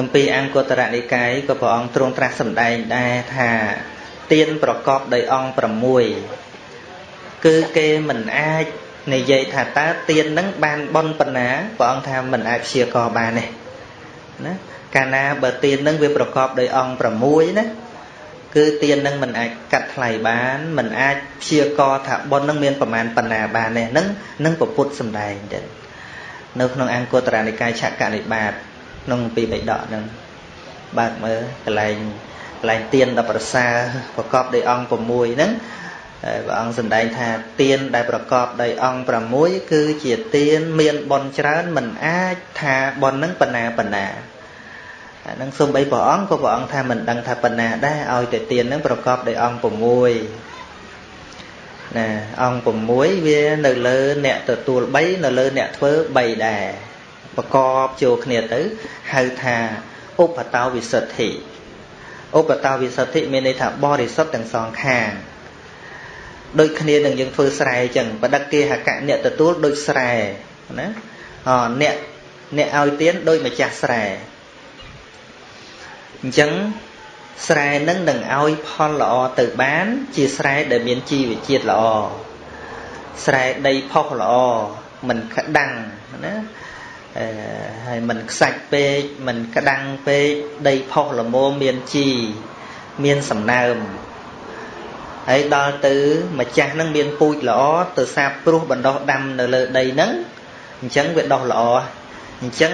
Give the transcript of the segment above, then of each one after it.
គម្ពីរអង្គតរនិកាយក៏ព្រះអង្គទ្រង់ត្រាស់សម្ដែងដែរថាទានប្រកបដោយអង្គ6គឺគេមិនអាចនិយាយថាតើទាននឹងបានបនប៉ុណ្ណាព្រះអង្គថាមិនអាចព្យាករបានទេណាកាលណាបើទាននឹងវាប្រកបដោយអង្គ6ណាគឺទាននឹងមិនអាចកាត់ថ្លៃបានមិនអាចព្យាករថាបុណ្យនឹងមានប្រមាណប៉ុណ្ណាបានទេនឹងនឹងពពុទ្ធសំដែងទៅនៅក្នុងអង្គតរានិកាយឆកនិបាត ក្នុងពីបិដកនឹងបើកមើលកន្លែងកន្លែងទៀនដល់ប្រសើរប្រកបដោយអង្គ6ហ្នឹងព្រះអង្គសម្ដែងថាទៀនដែលប្រកបដោយអង្គ6គឺជាទៀនមានបនច្រើនមិនអាចថាបនហ្នឹងបណ្ណាបណ្ណាអានឹងសំបីព្រះអង្គក៏ព្រះអង្គថាមិនដឹងថាបណ្ណាដែរឲ្យតែទៀនហ្នឹងប្រកបដោយអង្គ6ណាអង្គ6វានៅលើអ្នកទទួល3នៅលើអ្នកធ្វើ3ដែរ ប្រកបចូលគ្នាទៅហៅថាឧបតោវិសុទ្ធិឧបតោវិសុទ្ធិមានន័យថាបរិសុទ្ធទាំងសងខាងដូចគ្នានឹងយើងធ្វើស្រែអញ្ចឹងបដិគេហកៈអ្នកទទួលដូចស្រែណាអអ្នកអ្នកឲ្យទៀនដូចម្ចាស់ស្រែអញ្ចឹងស្រែនឹងនឹងឲ្យផលល្អទៅបាន ជាស្រែដែលមានជីវជាតិល្អស្រែដីផុសល្អមិនក្តាំងណាអឺ ហើយមិនខ្សាច់ពេកមិនក្តាំងពេកដីផុសល្មមមានជីមានសំណើមហើយដល់ទៅម្ចាស់នឹងមានពូជល្អទៅសាបព្រោះបណ្ដោះដាំនៅលើដីហ្នឹងអញ្ចឹងវាដុះល្អអញ្ចឹង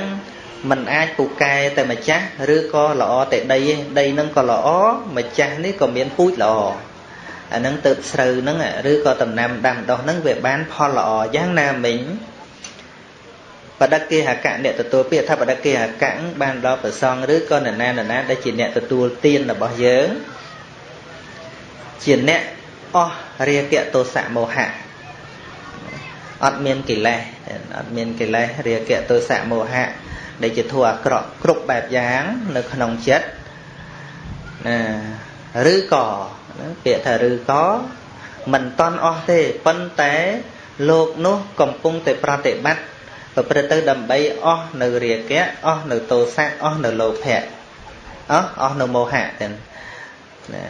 มันអាចពូកែតែម្ចាស់ឬក៏ល្អតែដីទេដីហ្នឹងក៏ល្អម្ចាស់នេះក៏មានពូជល្អអាហ្នឹងទៅស្រូវហ្នឹងឬក៏ដំណាំដាំដុះហ្នឹងវាបានផលល្អយ៉ាងណាមិញ បដិគេហកៈអ្នកទទួលពាក្យថាបដិគេហកៈបានដល់ប្រសងឬក៏នរណានរណាដែលជាអ្នកទទួលទានរបស់យើងជាអ្នកអស់រាគៈទោសៈមោហៈអត់មានកិលេសអត់មានកិលេសរាគៈទោសៈមោហៈដែលជាធัวអាក្រក់គ្រប់បែបយ៉ាងនៅក្នុងចិត្តណាឬក៏ពាក្យថាឬក៏មិនតន់អស់ទេប៉ុន្តែលោកនោះកំពុងតែប្រតិបត្តិ ប្រព្រឹត្តទៅដើម្បីអស់នៅរាគៈអស់នៅទោសៈអស់នៅលោភៈអស់អស់នៅមោហៈទាំងណា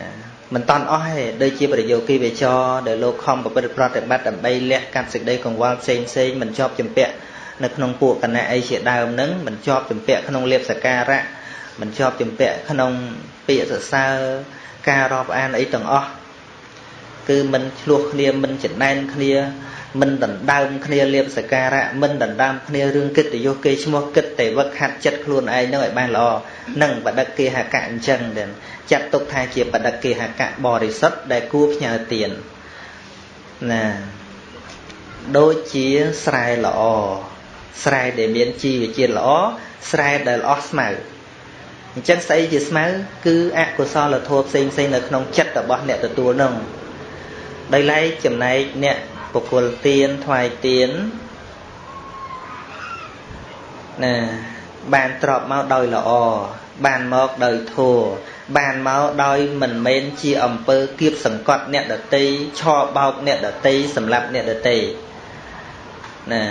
មិនតន់អស់ទេដូចជាប្រយោគីវិចរដែលលោកខំប្រព្រឹត្តប្រតិបត្តិដើម្បីលះកាត់សេចក្តីកង្វល់ផ្សេងផ្សេងមិនជាប់ចម្ពាក់នៅក្នុងពួកគណៈអីជាដើមនឹងមិនជាប់ចម្ពាក់ក្នុងលៀបសការៈមិនជាប់ចម្ពាក់ក្នុងពាក្យសរសើរការរាប់អានអីទាំងអស់គឺមិនឆ្លោះគ្នាមិនចំណែនគ្នា មិនដណ្ដើមគ្នាលៀបសការៈមិនដណ្ដើមគ្នារឿងកិត្តិយសគេឈ្មោះគិតតែវឹកហាត់ចិត្តខ្លួនឯងនឹងឲ្យបានល្អនឹងបដិគេហកៈអញ្ចឹងទៅចាត់ទុកថាជាបដិគេហកៈបរិសុទ្ធដែលគួរផ្ញើទានណាដូចជាស្រែល្អស្រែដែលមានជីវជាតិល្អស្រែដែលអស់ស្មៅអញ្ចឹងស្អីជាស្មៅគឺអកុសលធម៌ផ្សេងផ្សេងនៅក្នុងចិត្តរបស់អ្នកទទួលនឹងដោយឡែកចំណែកអ្នក បុគ្គលទៀនថ្វាយទៀនណាបានទ្របមកដោយល្អបានមកដោយធัวបានមកដោយមិនមែនជាអំពើគៀបសង្កត់អ្នកដតីឆោបោកអ្នកដតីសម្រាប់អ្នកដតីណា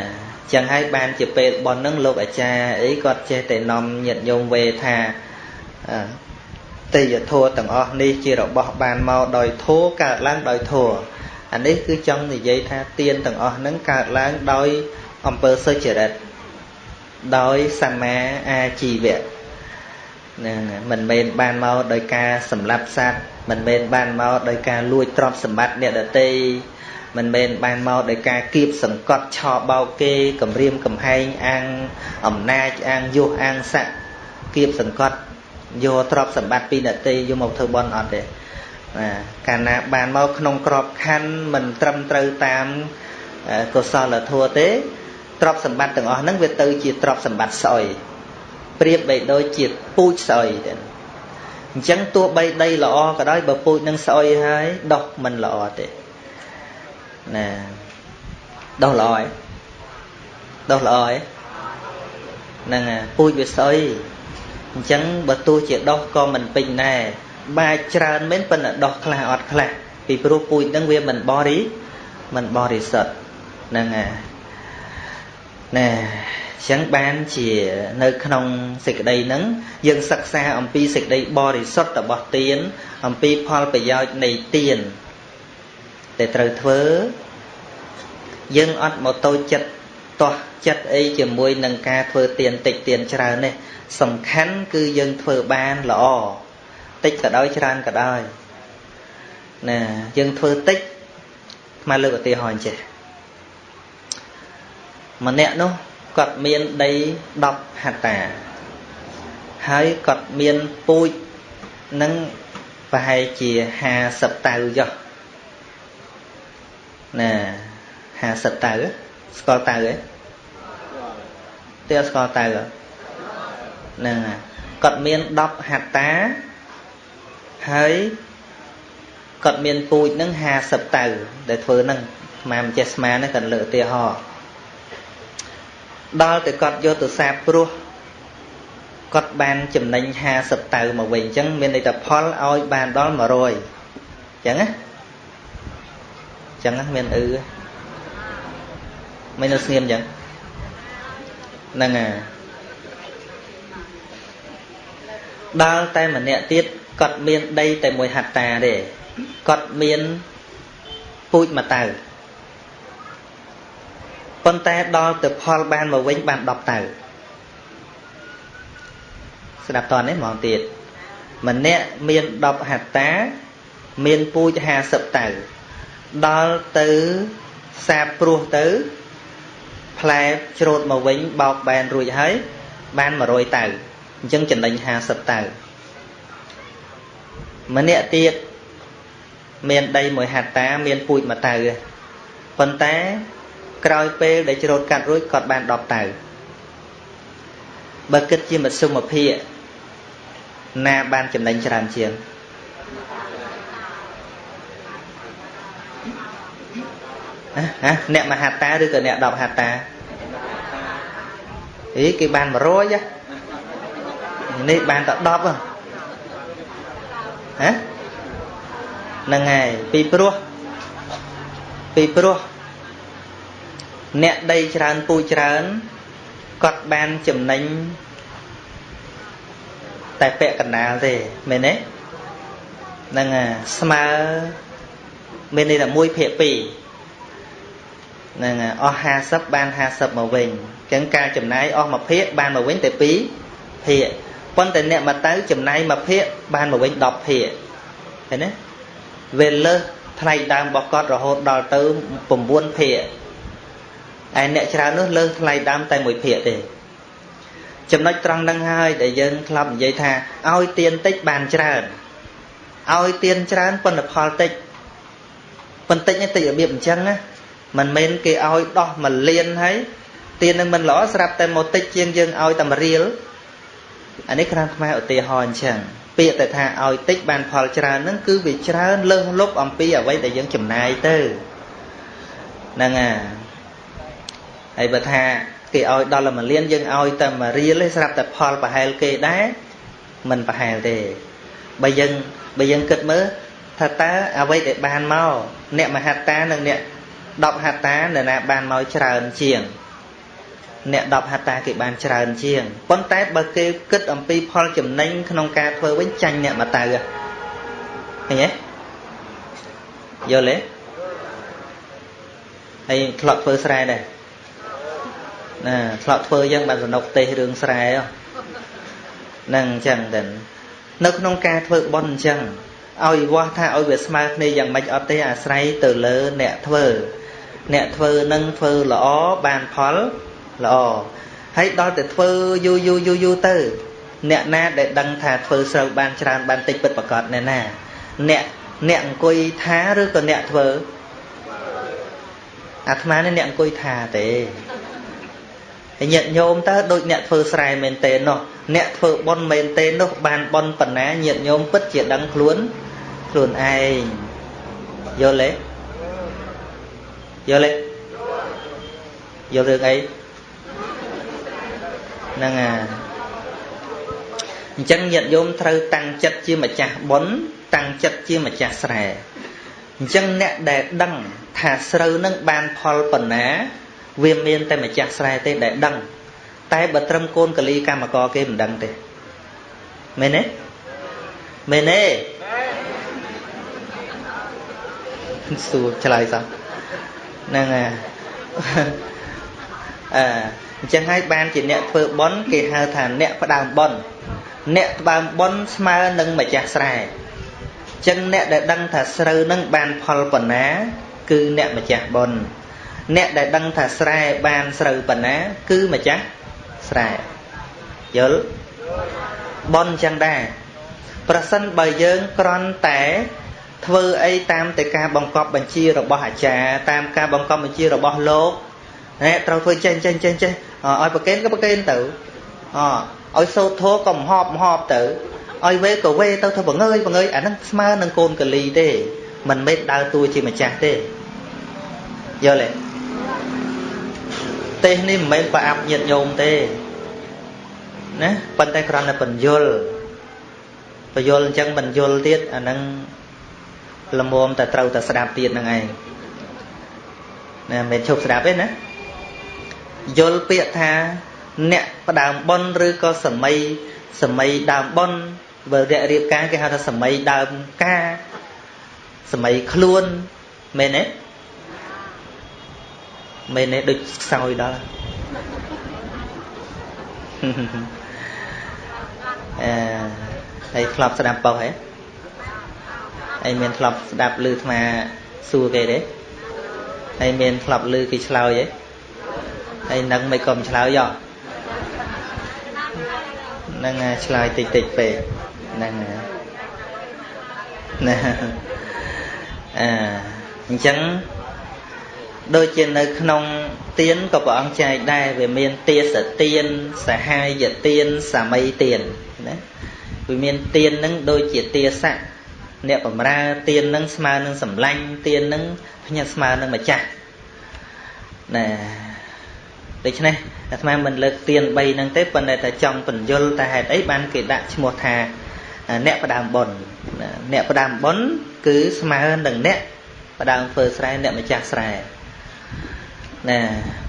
ចឹងហើយបានជាពេលបននឹងលោកអាចារ្យអីគាត់ចេះតែនាំញាតិញោមវេថាទេយធัวទាំងអស់នេះជារបស់បានមកដោយធัวកើតឡើងដោយធัว អានេះគឺចង់និយាយថាទៀនទាំងអស់ហ្នឹងកើតឡើងដោយអំពើសុចរិតដោយសម្មាអាជីវៈហ្នឹងមិនមែនបានមកដោយការសម្លាប់សត្វមិនមែនបានមកដោយការលួចទ្រព្យសម្បត្តិអ្នកដទៃមិនមែនបានមកដោយការគៀបសង្កត់ឆោបោកគេគម្រាមកំហែងអាងអំណាចអាងយុះអាងស័កគៀបសង្កត់យកទ្រព្យសម្បត្តិពីអ្នកដទៃយកមកធ្វើបន់អត់ទេ ណាកាលណាបានមកក្នុងក្របខ័ណ្ឌមិនត្រឹមត្រូវតាមកុសលធម៌ទេទ្រព្យសម្បត្តិទាំងអស់ហ្នឹងវាទៅជាទ្រព្យសម្បត្តិស្អុយប្រៀបបីដូចជាពូជស្អុយទៅអញ្ចឹងទោះបីដីល្អក៏ដោយបើពូជនឹងស្អុយហើយដោះមិនល្អទេណាដោះល្អឯងដោះល្អឯងហ្នឹងពូជវាស្អុយអញ្ចឹងបើទោះជាដោះក៏មិនពេញដែរ បាចច្រើនមែនប៉ុន្តែដោះខ្លះអត់ខ្លះពីព្រោះពូជហ្នឹងវាមិនបរិមិនបរិសុទ្ធហ្នឹងហើយអណែអញ្ចឹងបានជានៅក្នុងសេចក្តីហ្នឹងយើងសិក្សាអំពីសេចក្តីបរិសុទ្ធរបស់ទានអំពីផលប្រយោជន៍នៃទានដែលត្រូវធ្វើយើងអត់មកតូចចិត្តទាស់ចិត្តអីជាមួយនឹងការធ្វើទានតិចទានច្រើននេះសំខាន់គឺយើងធ្វើបានល្អ តិចក៏ដោយច្រើនក៏ដោយណាយើងធ្វើតិចមកលើកឧទាហរណ៍អញ្ចេះម្នាក់នោះគាត់មានដី10ហត្តាហើយគាត់មានពូជនឹងប្រហែលជា50តៅចុះណា50តៅស្គាល់តៅទេទេស្គាល់តៅហ្នឹងគាត់មាន10ហត្តា ហើយគាត់មានពូជនឹង50តៅដែលធ្វើហ្នឹងស្មានមិនចេះស្មានទេគាត់លើកឧទាហរណ៍ដល់តែគាត់យកទៅសាបព្រោះគាត់បានចំណេញ50តៅមកវិញអញ្ចឹងមានន័យថាផលឲ្យបានដល់100អញ្ចឹងណាអញ្ចឹងមានអឺមិននៅស្ងៀមអញ្ចឹងហ្នឹងហើយដល់តែម្នាក់ទៀត គាត់មានដីតែមួយហត្តាទេគាត់មានពូជមួយតៅប៉ុន្តែដល់ទៅផលបានមកវិញបាន10តៅស្ដាប់តនេះហ្មងទៀតម្នាក់មាន10ហត្តា មានពូជ50តៅដល់ទៅសាបព្រោះទៅផ្លែច្រូតមកវិញបោកបែនរួចហើយបាន100តៅអញ្ចឹងចំណេញ50តៅ ម្នាក់ទៀតមានដីមួយហត្តាមានពូជមួយតៅប៉ុន្តែក្រោយពេលដែលច្រូតកាត់រួចគាត់បាន10តៅបើគិតជាមធ្យមភាពណាបានចំណេញច្រើនជាងហ៎អ្នកមហាតាឬក៏អ្នក10ហត្តាអីគេបាន100នេះបានតែ10ហ៎ ហ្នឹងហើយពីព្រោះពីព្រោះអ្នកដីច្រើនពូច្រើនគាត់បានចំណេញតែពាក់កណ្ដាលទេមែនទេហ្នឹងហើយស្មើមានន័យថា1ភាគ2ហ្នឹងហើយអស់50បាន50មកវិញអញ្ចឹងការចំណាយអស់មួយភាគបានមកវិញតែ2ភាគ ប៉ុន្តែអ្នកមកទៅចំណាយមួយភាគបានមកវិញ10ភាគឃើញទេវាលើសថ្លៃដើមរបស់គាត់រហូតដល់ទៅ9ភាគឯអ្នកច្រើននោះលើសថ្លៃដើមតែមួយភាគទេចំណុចត្រង់ហ្នឹងហើយដែលយើងធ្លាប់និយាយថាឲ្យទៀនតិចបានច្រើនឲ្យទៀនច្រើនប៉ុន្តែផលតិចប៉ុន្តិចនេះតិចរបៀបអញ្ចឹងណាមិនមែនគេឲ្យដោះមួយលានហើយទៀននឹងមិនល្អស្រាប់តែមកតិចជាងយើងឲ្យតែមួយរៀល អានេះគ្រាន់ខ្មែរឧទាហរណ៍អញ្ចឹងពាក្យតែថាឲ្យតិចបានផលច្រើនហ្នឹងគឺវាច្រើនលើសលប់អំពីអ្វីដែលយើងចំណាយទៅហ្នឹងហើយហើយបើថាគេឲ្យដល់មួយលានយើងឲ្យតែមួយរៀលទេស្រាប់តែផលប្រហែលគេដែរមិនប្រហែលទេបើយើងបើយើងគិតមើលថាតើអ្វីដែលបានមកអ្នកមហត្តានិងអ្នក10ហត្តានរណាបានមកច្រើនជាង អ្នក10ហត្តាគេបានច្រើនជាងប៉ុន្តែបើគេគិតអំពីផលចំណេញក្នុងការធ្វើវិញចាញ់អ្នកមកតៅឃើញទេយល់ទេហើយធ្លាប់ធ្វើស្រែដែរណាធ្លាប់ធ្វើយ៉ាងបានសនុកទេសរឿងស្រែហ្នឹងអញ្ចឹងទៅនៅក្នុងការធ្វើបន់អញ្ចឹងឲ្យវាស់ថាឲ្យវាស្មើគ្នាយ៉ាងម៉េចអត់ទេអាស្រ័យទៅលើអ្នកធ្វើ អ្នកធ្វើនឹងធ្វើល្អបានផល ល្អហើយដល់តែធ្វើយូរយូរយូរយូរទៅ អ្នកណាដែលដឹងថាធ្វើស្រូវបានច្រើនបានតិចពិតប្រកបអ្នកណាអ្នកអ្នកអង្គុយថាឬក៏អ្នកធ្វើអាត្មានេះអ្នកអង្គុយថាទេហើយញាតិញោមតើដូចអ្នកធ្វើស្រែមែនទេនោះអ្នកធ្វើប៉ុនមែនទេនោះបានប៉ុនប៉ុណ្ណាញាតិញោមពិតជាដឹងខ្លួនខ្លួនឯងយល់ទេយល់ទេយល់រឿងអី ហ្នឹងអាអញ្ចឹងញាតិញោមត្រូវតាំងចិត្តជាម្ចាស់បុណ្យតាំងចិត្តជាម្ចាស់ស្រែអញ្ចឹងអ្នកដែលដឹងថាស្រូវនឹងបានផលប៉ុណ្ណា វាមានតែម្ចាស់ស្រែទេដែលដឹង តែបើត្រឹមកូនកលីកម្មករគេមិនដឹងទេមែនទេមែនទេសួរឆ្លើយសោះហ្នឹងហើយអឺ អញ្ចឹងហើយបានជាអ្នកធ្វើបន់គេហៅថាអ្នកផ្ដើមបន់អ្នកផ្ដើមបន់ស្មើនឹងម្ចាស់ស្រែអញ្ចឹងអ្នកដែលដឹងថាស្រូវនឹងបានផលប៉ុណ្ណា គឺអ្នកម្ចាស់បន់អ្នកដែលដឹងថាស្រែបានស្រូវប៉ុណ្ណា គឺម្ចាស់ស្រែយល់បន់អញ្ចឹងដែរប្រសិនបើយើងក្រន់តែធ្វើអីតាមតែការបង្កប់បញ្ជារបស់អាចារ្យតាមការបង្កប់បញ្ជារបស់លោកណែត្រូវធ្វើចេះចេះចេះចេះ ឲ្យប្រកេនក៏ប្រកេនទៅអឲ្យសូត្រធោក៏មហប់មហប់ទៅឲ្យវេក៏វេទៅធ្វើបង្ើយបង្ើយអាហ្នឹងស្មើនឹងកូនកលីទេមិនមែនដើរតួជាម្ចាស់ទេយល់ទេទេសនេះមិនមែនប្រអាប់ញាតញោមទេណាប៉ុន្តែគ្រាន់តែបញ្យលបញ្យលអញ្ចឹងបញ្យលទៀតអាហ្នឹងល្មមតែត្រូវតែស្ដាប់ទៀតហ្នឹងឯងណាមិនឈប់ស្ដាប់ទេណា យល់ពាក្យថាអ្នកផ្ដើមប៉ុនឬក៏សម័យសម័យដើមប៉ុនបើរយៈរៀបការគេហៅថាសម័យដើមការសម័យខ្លួនមែនទេមែនទេដូចខ្សោយដល់អឺហើយធ្លាប់ស្ដាប់ប៉ុសហ៎ហើយមានធ្លាប់ស្ដាប់ឮអាត្មាសួរគេទេហើយមានធ្លាប់ឮគេឆ្លើយទេ ហើយនឹងមិនក៏មិនឆ្លើយយោហ្នឹងឆ្លើយតិចតិចពេកហ្នឹងណាអឺអញ្ចឹងដូចជានៅក្នុងទៀនក៏ព្រះអង្គចែកដែរវាមានទាសទៀនសហាយទៀនសាមីទៀនណាវាមានទៀននឹងដូចជាទាស័កអ្នកបំរើទៀននឹងស្មើនឹងសម្លាញ់ទៀននឹងភ្ញាក់ស្មើនឹងម្ចាស់ណា ដូច្នេះអាត្មាមិនលើកទៀន3ហ្នឹងទេប៉ុន្តែតែចង់បញ្យលតែហេតុអីបានគេដាក់ឈ្មោះថាអ្នកផ្ដើមបុណ្យអ្នកផ្ដើមបុណ្យគឺស្មើនឹងអ្នកផ្ដើមធ្វើស្រែអ្នកម្ចាស់ស្រែណា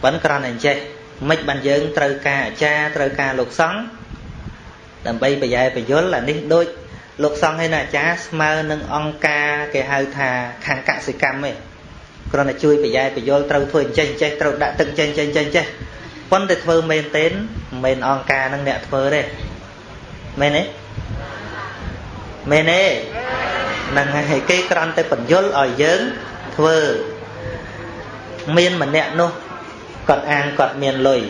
ប៉ុន្តែគ្រាន់តែចេះមិនបានយើងត្រូវការអាចារ្យត្រូវការលោកសង្ឃដើម្បីប្រយ៉ែប្រយល់អានេះដូចលោកសង្ឃហើយណាអាចារ្យស្មើនឹងអង្គការគេហៅថាខាងកសិកម្មឯង គ្រាន់តែជួយប្រយ៉ែប្រយល់ត្រូវធ្វើអញ្ចេះអញ្ចេះត្រូវដាក់ទឹកចេះចេះចេះចេះប៉ុន្តែធ្វើមែនទេមិនមែនអង្គការនឹងអ្នកធ្វើទេមែនទេមែនទេហ្នឹងហើយគេគ្រាន់តែបញ្យល់ឲ្យយើងធ្វើមានម្នាក់នោះគាត់អាងគាត់មានលុយ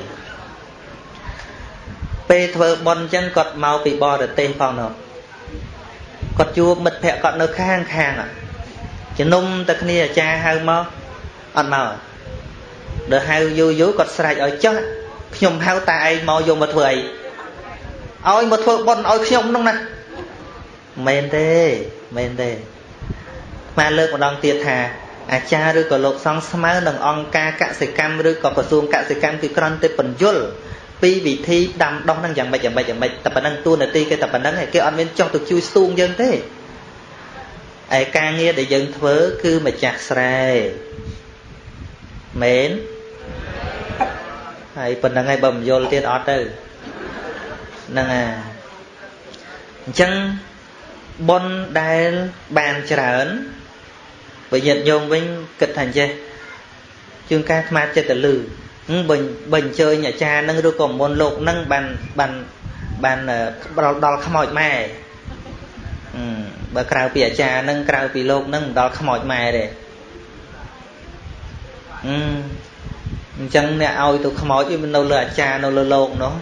ពេលធ្វើបន់អញ្ចឹងគាត់មកពីបរទេសផងនោះគាត់ជួបមិត្តភ័ក្តិគាត់នៅខាងខាង ជំនុំតែគ្នាអាចារ្យហៅមកអត់មកដល់ហៅយូរយូរគាត់ស្រែកឲ្យចុះខ្ញុំហៅតាឯងមកយកមកធ្វើអីឲ្យមកធ្វើបន់ឲ្យខ្ញុំនោះណាមែនទេមែនទេមកលើកម្ដងទៀតថាអាចារ្យឬក៏លោកសង្ឃស្មើនឹងអង្គការកសិកម្មឬក៏ក្រសួងកសិកម្មគឺគ្រាន់តែបញ្យលពីវិធីដាំដុះនឹងយ៉ាងម៉េចយ៉ាងម៉េចយ៉ាងម៉េចតែប៉ុណ្ណឹងតួនាទីគេតែប៉ុណ្ណឹងគេអត់មានចង់ទៅជួយស្ទូងយើងទេ ឯការងារដែលយើងធ្វើគឺម្ចាស់ស្រែមែនហើយប៉ុណ្្នឹងហើយបើមិនយល់ទៀតអត់ទៅហ្នឹងអាអញ្ចឹងបុណ្យដែលបានច្រើនបើញាតិញោមវិញគិតថាអញ្ចេះជួនកាលស្មាតចិត្តទៅលឺបើបើអញ្ជើញអាចារ្យនឹងឬក៏មុនលោកនឹងបានបានបានដល់ដល់ខ្មោចម៉ែ បើក្រៅពីអាចារ្យនឹងក្រៅពីលោកនឹងមិនដល់ខ្មោចម៉ែទេអឺអញ្ចឹងអ្នកឲ្យទៅខ្មោចវានៅលើអាចារ្យនៅលើលោកនោះ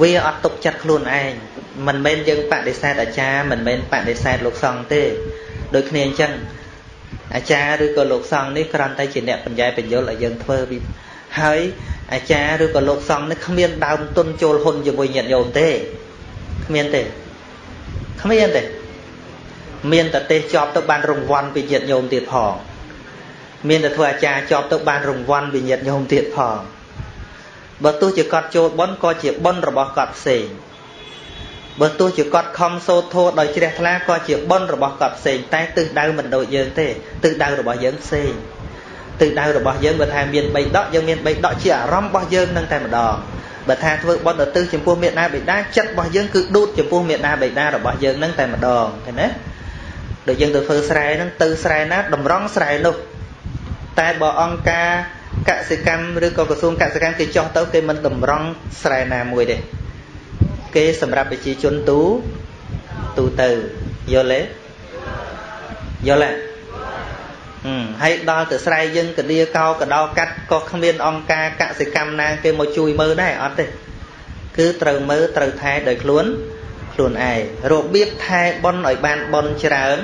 វាអត់ទុកចិត្តខ្លួនឯងមិនមែនយើងបដិសេធអាចារ្យមិនមែនបដិសេធលោកសង្ឃទេដូចគ្នាអញ្ចឹងអាចារ្យឬក៏លោកសង្ឃនេះគ្រាន់តែជាអ្នកបញ្ញែបញ្យលឲ្យយើងធ្វើពីហើយអាចារ្យឬក៏លោកសង្ឃនេះគ្មានដើមទុនចូលហ៊ុនជាមួយញាតិញោមទេគ្មានទេ គ្មានទេមានតែទេសជាប់ទៅបានរង្វាន់ពីញាតិញោមទៀតផងមានតែធ្វើអាចារ្យជាប់ទៅបានរង្វាន់ពីញាតិញោមទៀតផងបើទោះជាគាត់ចូលប៉ុនក៏ជាប៉ុនរបស់គាត់ផ្សេងបើទោះជាគាត់ខំសូត្រធម៌ដោយជ្រះថ្លាក៏ជាប៉ុនរបស់គាត់ផ្សេងតែទិសដៅមិនដូចយើងទេទិសដៅរបស់យើងផ្សេងទិសដៅរបស់យើងបើថាមាន3ដកយើងមាន3ដកជាអារម្មណ៍របស់យើងនឹងតែម្ដង បើថាធ្វើបន់ទៅចំពោះមេដាបេដាចិត្តរបស់យើងគឺដួតចំពោះមេដាបេដារបស់យើងនឹងតែម្ដងឃើញទេដូចយើងទៅធ្វើស្រែហ្នឹងទៅស្រែណាតម្រង់ស្រែនោះតែបើអង្គការកសិកម្មឬក៏ក្រសួងកសិកម្មគេចោះទៅគេមិនតម្រង់ស្រែណាមួយទេគេសម្រាប់ប្រជាជនទូទូទៅយល់ទេយល់ទេ ហើយដល់ទៅស្រែយើងកលាកោកដោកាត់ក៏គ្មានអង្គការកសិកម្មណាគេមកជួយមើលដែរអត់ទេគឺត្រូវមើលត្រូវថែដោយខ្លួនខ្លួនឯងរបៀបថែបន់ឲ្យបានបន់ច្រើន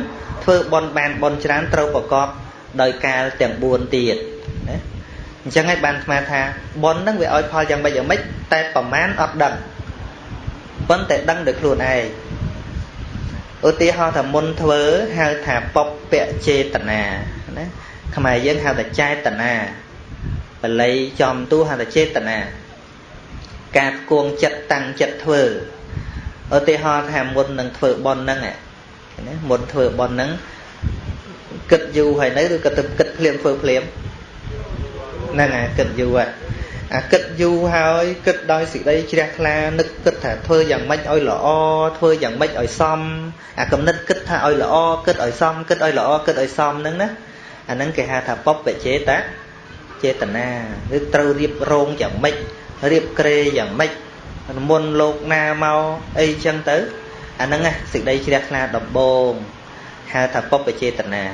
ធ្វើបន់បានបន់ច្រើនត្រូវប្រកបដោយកាលទាំង4ទៀតណាអញ្ចឹងហើយបានស្មាថាបន់ហ្នឹងវាឲ្យផលយ៉ាងម៉េចយ៉ាងម៉េចតែប្រមាណអត់ដឹងប៉ុន្តែដឹងដោយខ្លួនឯងឧទាហរណ៍ថាមុនធ្វើហៅថាពពពចេតនា ណាខ្មែរយើងហៅថាចេតនាបល័យចំទូហៅថាចេតនាការគួងចិត្តតាំងចិត្តធ្វើឧទាហរណ៍ថាមុននឹងធ្វើបន់ហ្នឹងណាមុនធ្វើបន់ហ្នឹងគិតយូរហើយនៅឬក៏ទៅគិតភ្លាមធ្វើភ្លាមហ្នឹងហើយគិតយូរហើយអាគិតយូរហើយគិតដោយសេចក្តីជ្រះថ្លានឹកគិតថាធ្វើយ៉ាងម៉េចឲ្យល្អធ្វើយ៉ាងម៉េចឲ្យសមអាកំណត់គិតថាឲ្យល្អគិតឲ្យសមគិតឲ្យល្អគិតឲ្យសមហ្នឹងណា អាហ្នឹងគេហៅថាបបចេតចេតនាឬត្រូវរៀបរងយ៉ាងម៉េចរៀបក្រេយ៉ាងម៉េចមុនលោកណាមកអីចឹងទៅអាហ្នឹងណាសេចក្តីជ្រះថ្លាដំបងហៅថាបបចេតនា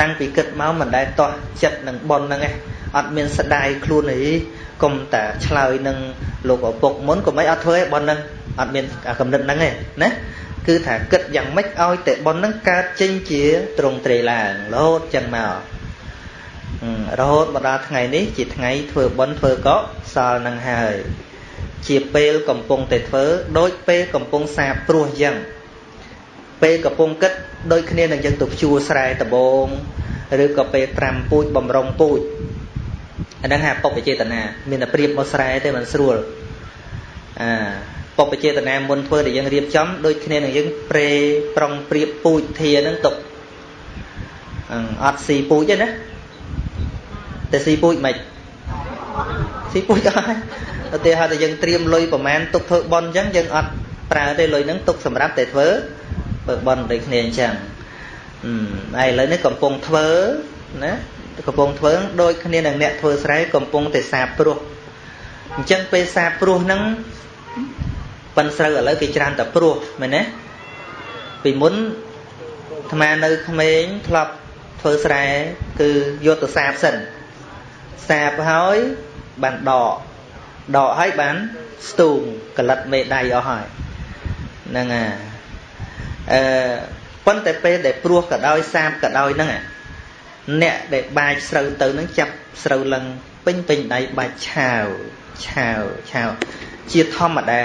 តាំងពីគិតមកមិនដែលតោះចិត្តនឹងប៉ុនហ្នឹងឯងអត់មានស្ដាយខ្លួនអីកុំតែឆ្លើយនឹងលោកឪពុកមុនកុំអីអត់ធ្វើឯងប៉ុនហ្នឹងអត់មានកំណត់ហ្នឹងទេណា គឺថាគិតយ៉ាងម៉េចឲ្យតែប៉ុនហ្នឹងកើតចេញជាត្រង់ត្រេឡើងរហូតចឹងមករហូតមកដល់ថ្ងៃនេះជាថ្ងៃធ្វើប៉ុនធ្វើកុសលនឹងហើយជាពេលកំពុងតែធ្វើដូចពេលកំពុងសាបព្រោះចឹងពេលកំពុងគិតដូចគ្នានឹងយើងទៅភ្ជួរស្រែដបងឬក៏ពេលត្រាំពូជបំរុងពូជអាហ្នឹងហៅពុបចេតនាមានតែប្រៀបមកស្រែទេមិនស្រួលអា ពុបចេតនាមុនធ្វើដែលយើងរៀបចំដូចគ្នានឹងយើងប្រេប្រុងប្រៀបពូជធាហ្នឹងទុកអត់ស៊ីពូជទេណាតែស៊ីពូជមិនស៊ីពូជអស់ឧទាហរណ៍ថាយើងត្រៀមលុយប្រមាណទុកធ្វើបន់អញ្ចឹងយើងអត់ប្រើទេលុយហ្នឹងទុកសម្រាប់តែធ្វើធ្វើបន់ដូចគ្នាអញ្ចឹងអឺឥឡូវនេះកំពុងធ្វើណាកំពុងធ្វើដូចគ្នានឹងអ្នកធ្វើស្រែកំពុងតែសាបព្រោះអញ្ចឹងពេលសាបព្រោះហ្នឹង ប៉ិនស្រូវឥឡូវគេច្រើនតែព្រោះមែនទេពីមុនអាត្មានៅក្មេងធ្លាប់ធ្វើស្រែគឺយកទៅសាបសិនសាបហើយបានដកដកហើយបានស្ទូងកលិតមេដៃអស់ហើយហ្នឹងអាអឺប៉ុន្តែពេលដែលព្រោះក៏ដោយសាបក៏ដោយហ្នឹងអ្នកដែលបាចស្រូវទៅហ្នឹងចាប់ស្រូវឡើងពេញពេញដៃបាច់ឆាវឆាវឆាវជាធម្មតា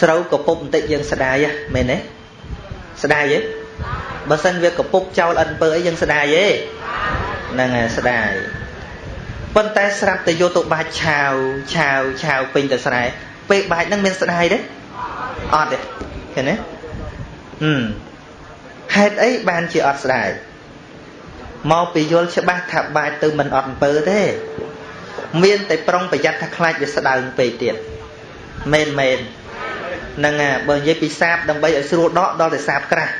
ស្រូវកពុបបន្តិចយើងស្ដាយមែនទេស្ដាយទេបើសិនវាកពុបចោលអិនពើអីយើងស្ដាយទេហ្នឹងហើយស្ដាយប៉ុន្តែស្រាប់តែយកទៅបាច់ឆាវឆាវឆាវពេញទៅស្រែពេលបាច់ហ្នឹងមានស្ដាយទេអត់ទេឃើញទេហឹមហេតុអីបានជាអត់ស្ដាយមកពីយល់ច្បាស់ថាបាច់ទៅមិនអត់អំពើទេមានតែប្រុងប្រយ័ត្នថាខ្លាចវាស្ដើងពេកទៀតមែនមែន ហ្នឹងហើយបើនិយាយពីសាបដើម្បីឲ្យស្រួលដកដល់តែសាបក្រាស់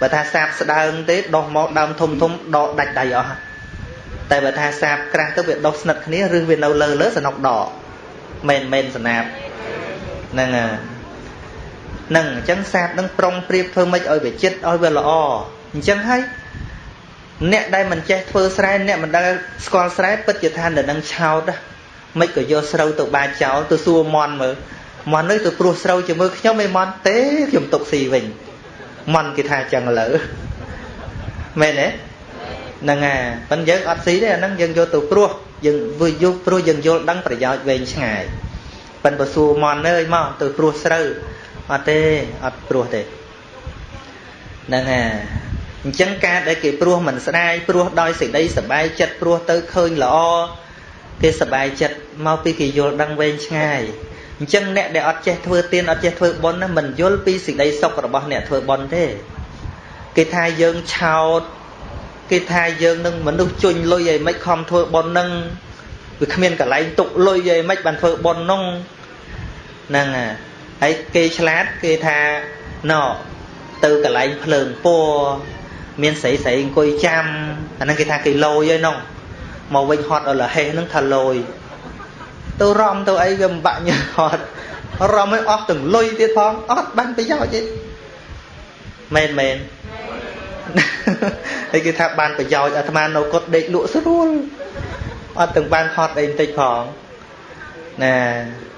បើថាសាបស្ដើងទេដោះមកដើមធំធំដកដាច់ដៃអស់តែបើថាសាបក្រាស់ទៅវាដោះស្និទ្ធគ្នាឬវានៅលើលើសនុកដកមែនមែនស្នាបហ្នឹងហើយហ្នឹងអញ្ចឹងសាបនឹងប្រុងប្រៀបធ្វើម៉េចឲ្យវាចិត្តឲ្យវាល្អអញ្ចឹងហើយអ្នកដែលមិនចេះធ្វើស្រែអ្នកមិនដែលស្គាល់ស្រែពិតជាថានៅនឹងឆោតមិនក៏យកស្រូវទៅបាចចោលទៅសួរមន់មើល មន់នេះទៅព្រោះស្រូវជាមួយខ្ញុំឯមន់ទេខ្ញុំຕົកស៊ីវិញមន់គេថាចឹងលើមែនទេហ្នឹងហើយប៉ិនយើងអត់ស៊ីទេអាហ្នឹងយើងយកទៅព្រោះយើងវាយកព្រោះយើងយល់ដឹងប្រយោជន៍វែងឆ្ងាយប៉ិនបើសួរមន់អើយមកទៅព្រោះស្រូវអត់ទេអត់ព្រោះទេហ្នឹងហើយអញ្ចឹងការដែលគេព្រោះមិនស្ដាយព្រោះដោយសេចក្តីសប្បាយចិត្តព្រោះទៅឃើញល្អគេសប្បាយចិត្តមកពីគេយល់ដឹងវែងឆ្ងាយ អញ្ចឹងអ្នកដែលអត់ចេះធ្វើទានអត់ចេះធ្វើបុណ្យណាមិនយល់ពីសេចក្តីសុខរបស់អ្នកធ្វើបុណ្យទេគេថាយើងឆោតគេថាយើងនឹងមនុស្សជុញលុយឲ្យមិនខំធ្វើប៉ុននឹងវាគ្មានកន្លែងទុកលុយឲ្យមិនបានធ្វើប៉ុននោះហ្នឹងហើយគេឆ្លាតគេថាណោទៅកន្លែងភ្លើងពណ៌មានស្រីស្រីអង្គុយចាំអាហ្នឹងគេថាគេលយហើយនោះមកវិញហត់អលហេះហ្នឹងថាលយ ទៅរំទៅអីវាមិនបាក់ញើហត់រំឲ្យអស់ទាំងលុយទៀតផងអត់បានប្រយោជន៍ទេមែនមែនហើយគេថាបានប្រយោជន៍អាត្មានៅកត់ដេកលក់ស្រួលអត់ទាំងបានហត់អីបន្តិចផងណា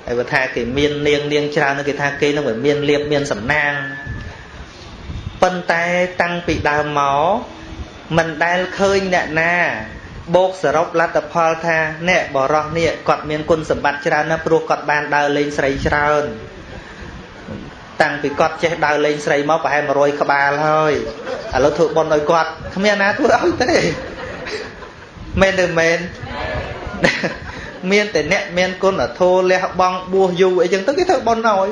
ហើយបើថាគេមាននាងនាងច្រើនគេថាគេនឹងវាមានលៀបមានសំណាងប៉ុន្តែតាំងពីដើមមកមិនដែលឃើញអ្នកណា បូកសរុបលទ្ធផលថាអ្នកបរោះនេះគាត់មានគុណសម្បត្តិច្រើនណាស់ព្រោះគាត់បានដើរលេងស្រីច្រើនតាំងពីគាត់ចេះដើរលេងស្រីមកប្រហែល100ក្បាលហើយឥឡូវធ្វើបុណ្យឲ្យគាត់គ្មានណាធ្វើឲ្យទេមែនឬមែនមានតែអ្នកមានគុណធម៌លះបង់បួសយូរអីចឹងទៅគេធ្វើបុណ្យឲ្យ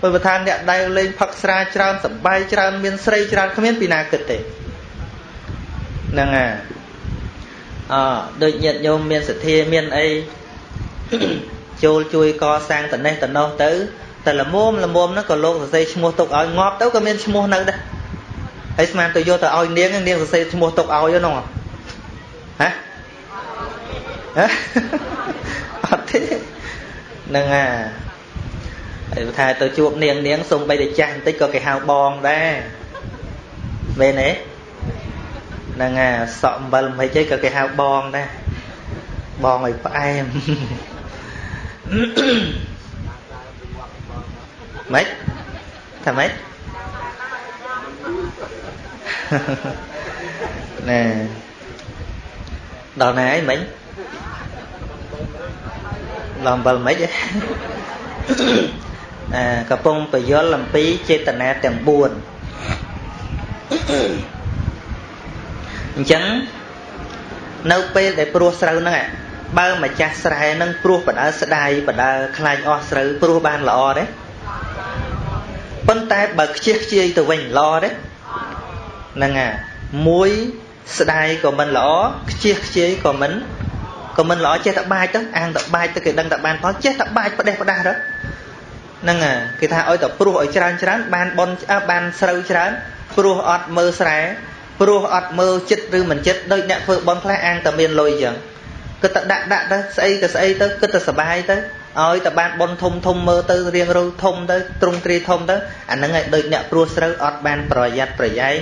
បើបើថាអ្នកដែលលេងផឹកស្រាច្រើនសបាយច្រើនមានស្រីច្រើនគ្មានពីណាគិតទេហ្នឹងហើយ អដូចញាតិញោមមានសទ្ធាមានអីចូលជួយកសាងតនេះតនោះទៅតែលមុំលមុំហ្នឹងក៏លោកសរសេរឈ្មោះទុកឲ្យងាប់ទៅក៏មានឈ្មោះនៅដែរហើយស្មានទៅយកទៅឲ្យនាងនាងសរសេរឈ្មោះទុកឲ្យហ្នឹងហ៎ហ៎អត់ទេហ្នឹងហើយហើយថាទៅជួបនាងនាងសុំបីតែចាស់បន្តិចក៏គេហៅបងដែរមែនទេ ហ្នឹងហើយសក់អំបិលមិនហិចអីក៏គេហៅបងដែរបងឲ្យផ្អែមម៉េចថាម៉េចណែដល់ណាអីមិញដល់អំបិលមិនហិចអាកំពុងបយលអំពីចេតនាទាំង4 អញ្ចឹងនៅពេលដែលព្រោះស្រូវហ្នឹងបើម្ចាស់ស្រែហ្នឹងព្រោះបដើស្ដាយបដើខ្លាញ់អស់ស្រូវព្រោះបានល្អទេប៉ុន្តែបើខ្ជិះខ្ជាយទៅវិញល្អទេហ្នឹងហើយមួយស្ដាយក៏មិនល្អខ្ជិះខ្ជាយក៏មិនក៏មិនល្អចេះតែបាចទៅអាងតែបាចទៅគេដឹងតែបានផលចេះតែបាចផ្ដេសផ្ដាស់ទៅហ្នឹងហើយគេថាឲ្យតែព្រោះឲ្យច្រើនច្រើនបានបនបានស្រូវច្រើនព្រោះអត់មើលស្រែ ព្រោះអត់មើលចិត្តឬមិនចិត្តដូចអ្នកធ្វើបន់ខ្លះអាងតែមានលុយអញ្ចឹងគិតតែដាក់ដាក់ទៅស្អីក៏ស្អីទៅគិតតែសុបាយទៅឲ្យតែបានបន់ធំធំមើលទៅរៀងរូវធំទៅទ្រង់ទ្រាយធំទៅអាហ្នឹងឯងដូចអ្នកព្រោះស្រូវអត់បានប្រយ័ត្នប្រយែង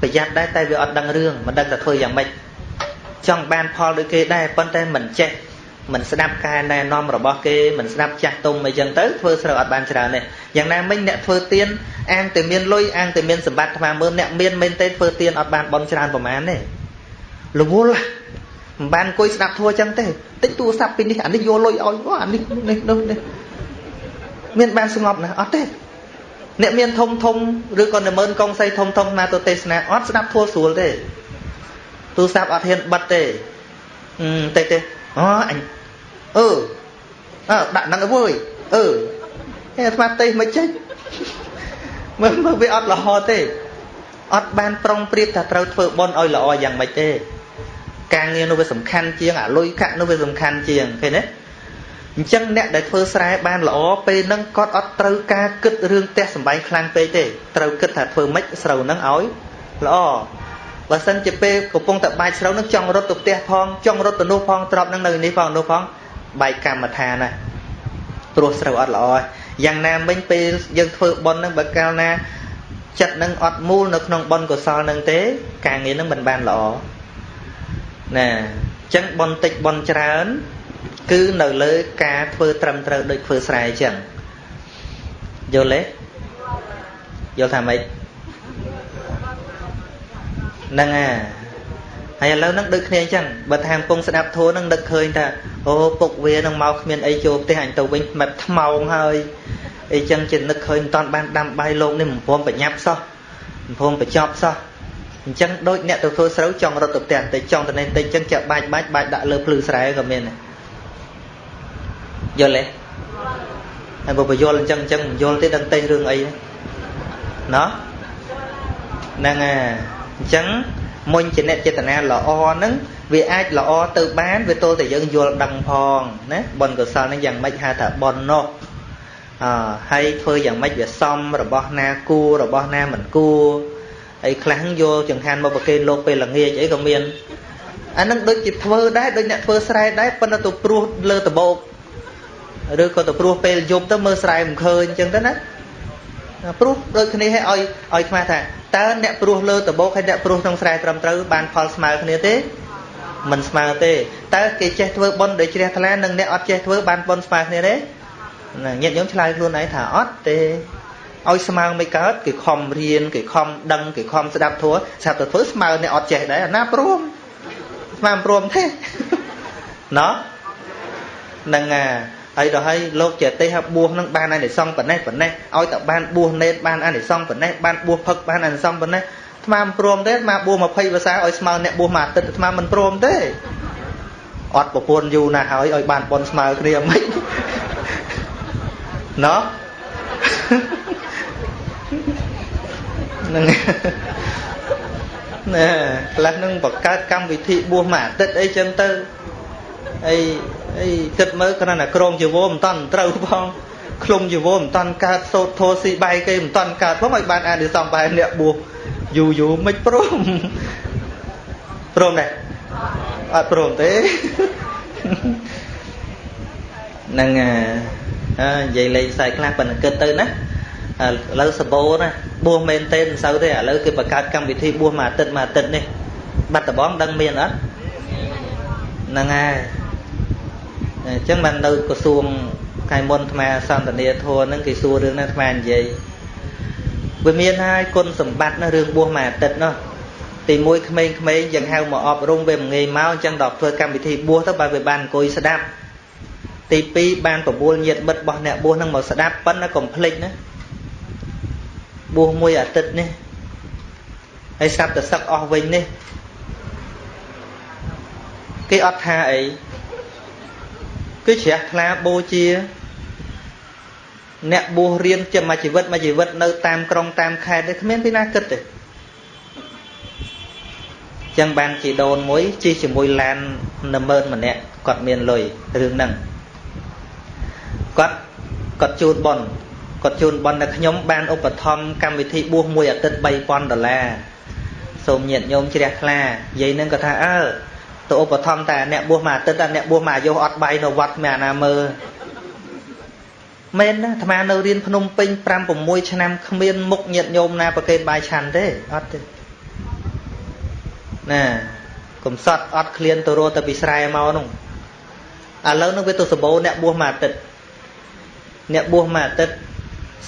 ប្រយ័ត្នដែរតែវាអត់ដឹងរឿងមិនដឹងតែធ្វើយ៉ាងម៉េចចង់បានផលដូចគេដែរប៉ុន្តែមិនចេះ មិនស្ដាប់ការណែនាំរបស់គេមិនស្ដាប់ចាស់ទុំអីចឹងទៅធ្វើស្រូវអត់បានច្រើនទេយ៉ាងណាមិញអ្នកធ្វើទៀនអាងតែមានលុយអាងតែមានសម្បត្តិថ្មមើលអ្នកមានមែនទេធ្វើទៀនអត់បានបន់ច្រើនប្រមាណទេរវល់មិនបានអង្គុយស្ដាប់ធัวចឹងទេតិចទូរស័ព្ទពីនេះអានេះយកលុយឲ្យអានេះនេះនោះនេះមានបានស្ងប់ណាស់អត់ទេអ្នកមានធំធំឬក៏នមើនកងសីធំធំណាទៅទេសនាអត់ស្ដាប់ធัวស្រួលទេទូរស័ព្ទអត់ហ៊ានបិទទេអឺតិចទេ អូអញអឺអើដាក់ហ្នឹងអើយអឺហេអាត្មាទេសមិនចេញមើលមើលវាអត់ល្អទេអត់បានប្រុងប្រៀបថាត្រូវធ្វើបន់ឲ្យល្អយ៉ាងម៉េចទេការងារនោះវាសំខាន់ជាងអាលុយកាក់នោះវាសំខាន់ជាងឃើញទេអញ្ចឹងអ្នកដែលធ្វើស្រែបានល្អពេលហ្នឹងគាត់អត់ត្រូវការគិតរឿងផ្ទះសំបែងខ្លាំងពេកទេត្រូវគិតថាធ្វើម៉េចស្រូវហ្នឹងឲ្យល្អ បើសិនជាពេលកំពុងតែបាច់ស្រូវនឹងចង់រត់ទៅផ្ទះផងចង់រត់ទៅនោះផងទ្របនឹងនៅនេះផងនោះផងបែកកម្មដ្ឋានណាព្រោះស្រូវអត់ល្អយ៉ាងណាមិញពេលយើងធ្វើប៉ុននឹងបើកាលណាចិត្តនឹងអត់មូលនៅក្នុងប៉ុនកុសលនឹងទេ ការងារនឹងមិនបានល្អណាអញ្ចឹងប៉ុនតិចប៉ុនច្រើន គឺនៅលើការធ្វើត្រឹមត្រូវដូចធ្វើស្រែអញ្ចឹងយល់ទេយល់ថាម៉េច ហ្នឹងអាហើយឥឡូវហ្នឹងដូចគ្នាអញ្ចឹងបើថាកំពុងស្ដាប់ធัวហ្នឹងនឹកឃើញថាអូពុកវានឹងមកគ្មានអីចូលផ្ទះអញទៅវិញមិនថ្មោងហើយអីចឹងជានឹកឃើញមិនតាន់បានដាំបាយលោកនេះមិនព្រមប្រញាប់សោះមិនព្រមបញ្ចប់សោះអញ្ចឹងដូចអ្នកទៅធ្វើស្រូវចង់រត់ទៅផ្ទះតែចង់ទៅនេះតិចអញ្ចឹងចាក់បាច់បាច់បាច់ដាក់លើភ្លឺស្រែក៏មានដែរយល់ទេហើយបើបញ្យល់អញ្ចឹងអញ្ចឹងមិនយល់ទេដឹងទេរឿងអីណោះហ្នឹងហើយ អញ្ចឹងមុញជាអ្នកចេតនាល្អហ្នឹងវាអាចល្អទៅបានវាទល់តែយើងយល់ដឹងផងណាបុណ្យកុសលហ្នឹងយ៉ាងម៉េចហៅថាបុណ្យនោះអឺហើយធ្វើយ៉ាងម៉េចវាសមរបស់ណាគួររបស់ណាមិនគួរហើយខ្លះយកចង្ហាន់មកប្រគេនលោកពេលល្ងាចអីក៏មានអានឹងដូចជាធ្វើដែរដូចអ្នកធ្វើស្រែដែរប៉ុន្តែទៅព្រោះលើដបោកឬក៏ទៅព្រោះពេលយប់ទៅមើលស្រែមិនឃើញអញ្ចឹងទៅណា ព្រោះដូចគ្នាឲ្យឲ្យឲ្យខ្មាស់ថាតើអ្នកព្រោះលើដបោកហើយអ្នកព្រោះក្នុងស្រែត្រឹមត្រូវបានផលស្មើគ្នាទេមិនស្មើទេតើគេចេះធ្វើបុណ្យដោយជ្រះថ្លានិងអ្នកអត់ចេះធ្វើបានបុណ្យស្មើគ្នាទេញាតិញោមឆ្លើយខ្លួនឯងថាអត់ទេឲ្យស្មើមិនកើតគេខំរៀនគេខំដឹងគេខំស្ដាប់ធัวស្រាប់តែធ្វើស្មើអ្នកអត់ចេះដែរអាណាព្រមស្មានព្រមទេណោះនឹង ហើយដល់ហើយលោកចេតិហបួសនឹងបានអានិសង្សប៉ុណ្ណេះប៉ុណ្ណេះឲ្យតែបានបួសនេតបានអានិសង្សប៉ុណ្ណេះបានបួសផឹកបានអានិសង្សប៉ុណ្ណេះស្មានព្រមទេស្មានបួស20ភាសាឲ្យស្មើអ្នកបួសមួយអាទិត្យស្មានមិនព្រមទេអត់ប្រពន្ធយូរណាស់ហើយឲ្យបានប៉ុនស្មើគ្នាមិនណោះនឹងណែខ្លះនឹងបង្កើតកម្មវិធីបួសមួយអាទិត្យអីចឹងទៅអី អីគិតមើលគ្រាន់តែក្រងជីវរមិនតាន់ត្រូវផងឃ្លុំជីវរមិនតាន់កើតសោតធោស៊ីបាយគេមិនតាន់កើតផងឲ្យបានអានិសង្សបែរអ្នកបួសយូរយូរមិនព្រមព្រមដែរអត់ព្រមទេនឹងអើនិយាយលេងខ្សែខ្លះប៉ុន្តែគិតទៅណាឥឡូវសបោណាបួសមែនទេមិនសូវទេឥឡូវគេបង្កើតកម្មវិធីបួសមួយអាទិត្យមួយអាទិត្យនេះបាត់ដំបងដឹងមានអត់ហ្នឹងហើយ អញ្ចឹងបាននៅក្រសួងកាយមុនអាត្មាសន្តានាធរហ្នឹងគេសួររឿងហ្នឹងអាត្មានិយាយវាមានហើយគុណសម្បត្តិណារឿងបួសមួយអាទិត្យនោះទីមួយក្មេងៗយ៉ាងហៅមកអប់រំវាមិនងាយមកអញ្ចឹងដល់ធ្វើកម្មវិធីបួសទៅបើវាបានអង្គុយស្ដាប់ទី2បានបបួលញាតមិត្តរបស់អ្នកបួសហ្នឹងមកស្ដាប់ប៉ុន្តែកុំភ្លេចណាបួសមួយអាទិត្យនេះហើយស្រាប់តែសឹកអស់វិញនេះគេអត់ថាអី គឺជ្រះថ្លាបូជា អ្នកបួសរៀនចាំមួយជីវិតមួយជីវិតនៅតាមក្រុងតាមខេត្តទេគ្មានពីណាគិតទេចឹងបានជីដូនមួយជិះជាមួយឡាន10000ម្នាក់គាត់មានលុយរឿងហ្នឹងគាត់គាត់ជូនប៉ុនគាត់ជូនប៉ុនតែខ្ញុំបានឧបត្ថម្ភកម្មវិធីបួសមួយអាទិត្យ3000ដុល្លារសូមញាតញោមជ្រះថ្លានិយាយនឹងគាត់ថាអើ ទៅឧបត្ថម្ភតែអ្នកបួសមួយអាទិត្យតែអ្នកបួសមួយអាយុអត់បាយនៅវត្តគ្មានអាណាមើលមែនណាអាត្មានៅរៀនភ្នំពេញ5 6ឆ្នាំគ្មានមុខញាតញោមណាប្រកេតបាយឆាន់ទេអត់ទេណាកំសត់អត់ឃ្លានទៅរត់ទៅពីស្រែមកនោះឥឡូវនឹងវាទៅសបោអ្នកបួសមួយអាទិត្យអ្នកបួសមួយអាទិត្យ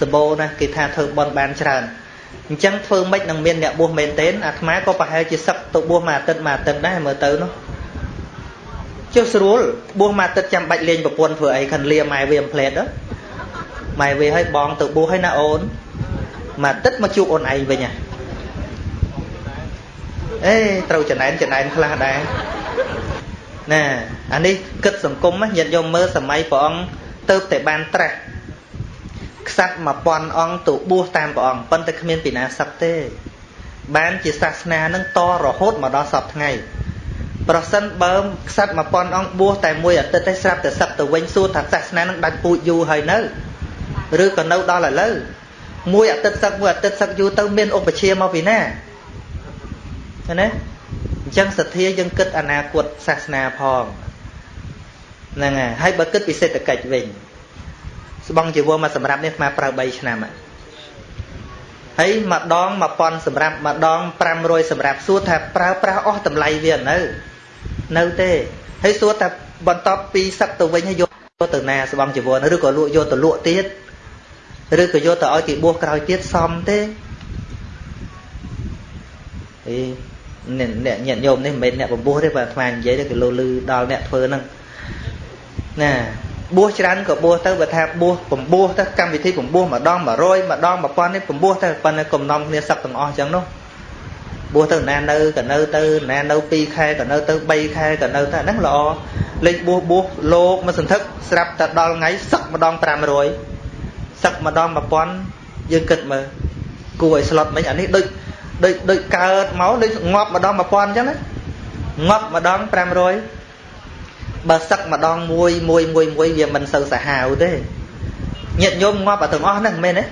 សបោណាគេថាធ្វើបន់បានច្រើន អញ្ចឹងធ្វើម៉េចនឹងមានអ្នកបួសមែនទែនអាត្មាក៏ប្រហែលជាសឹកទៅបួសមួយអាទិត្យមួយអាទិត្យដែរមើលទៅនោះចុះស្រួលបួសមួយអាទិត្យចាំបាច់លេងប្រពន្ធធ្វើអីខានលាម៉ែវាអំផ្លែតម៉ែវាឲ្យបងទៅបួសឲ្យណាអូនមួយអាទិត្យមកជួបអូនឯងវិញហ៎អេត្រូវចំណែនចំណែនខ្លះដែរណាអានេះគិតសង្គមញាតិញោមមើលសម័យព្រះអង្គទៅតែបានត្រាស់ ខ្សាត់1000អង្គទៅបួសតាមព្រះអង្គប៉ុន្តែគ្មានពីណាសឹកទេ បានជាសាសនានឹងតរហូតមកដល់សពថ្ងៃប្រសិនបើខ្សាត់1000អង្គបួសតែមួយអាទិត្យទេស្រាប់តែសឹកទៅវិញសួរថាសាសនានឹងដាច់ពូជយូរហើយនៅឬក៏នៅដល់ឥឡូវមួយអាទិត្យសឹកមួយអាទិត្យសឹកយូរទៅមានឧបជាមកពីណាឃើញទេអញ្ចឹងសទ្ធាយើងគិតអនាគតសាសនាផងហ្នឹងហើយហើយបើគិតពីសេដ្ឋកិច្ចវិញ ស្បង់ជីវរមកសម្រាប់នេះអាប្រើ3ឆ្នាំហើយម្ដង1000សម្រាប់ម្ដង500សម្រាប់សួរថាប្រើប្រាស់អស់តម្លៃវានៅនៅទេហើយសួរថាបន្ទាប់ពីសឹកទៅវិញហើយយកទៅណាស្បង់ជីវរឬក៏លក់យកទៅលក់ទៀតឬក៏យកទៅឲ្យគេបួសក្រោយទៀតសមទេអីអ្នកញាតិញោមនេះមិនមែនអ្នកបំពោះទេបើអាត្មានិយាយទៅគេលោលឺដល់អ្នកធ្វើហ្នឹងណា បួសច្រើនក៏បួសទៅបើថាបួសបំពោះទៅកម្មវិធីបំពោះម្ដង100ម្ដង1000នេះបំពោះទៅប៉ុន្តែកំណំគ្នាសឹកទាំងអស់អញ្ចឹងនោះបួសទៅណានៅក៏នៅទៅណានៅ2ខែក៏នៅទៅ3ខែក៏នៅទៅហ្នឹងល្អលេខបួសបួសលោកមកសន្ធឹកស្រាប់តែដល់ថ្ងៃសឹកម្ដង500សឹកម្ដង1000យើងគិតមើលគួរឲ្យស្លុតមិញអានេះដូចដូចដូចកើតមកដូចងាប់ម្ដង1000អញ្ចឹងណាងាប់ម្ដង500 បើសឹកម្ដងមួយមួយមួយមួយវាមិនសូវសាហាវទេញាតិញោមងាប់អាទាំងអស់ហ្នឹងមែនទេ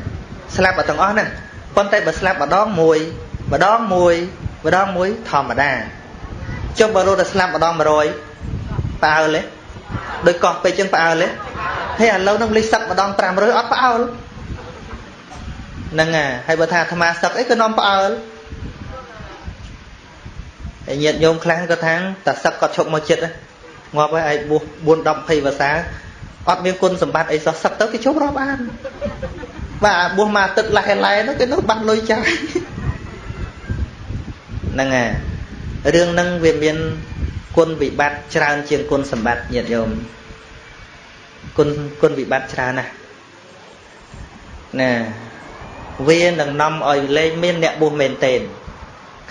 ស្លាប់អាទាំងអស់ហ្នឹងប៉ុន្តែបើស្លាប់ម្ដងមួយម្ដងមួយម្ដងមួយធម្មតាចុះបើរត់តែស្លាប់ម្ដង100ផ្អើលទេដូចកោះពេជ្រចឹងផ្អើលទេហើយឥឡូវនឹងលិះសឹកម្ដង500អត់ផ្អើលហ្នឹងហើយបើថាអាត្មាសឹកអីក៏នាំផ្អើលហើយញាតិញោមខ្លះក៏ថាតាសឹកគាត់ឈប់មកចិត្តងា ប់ហើយឯងបួស4 10 20ភាសាអត់មានគុណសម្បត្តិអីសោះសឹកទៅគេជប់រាប់អានបាទបួសមកទឹកឡែឡែនោះគេនោះបាត់លុយចាយហ្នឹងហើយរឿងហ្នឹងវាមានគុណវិបត្តិច្រើនជាងគុណសម្បត្តិញាតិញោមគុណគុណវិបត្តិច្រើនណាស់ណាវានឹងនាំឲ្យលែងមានអ្នកបួសមែនតេន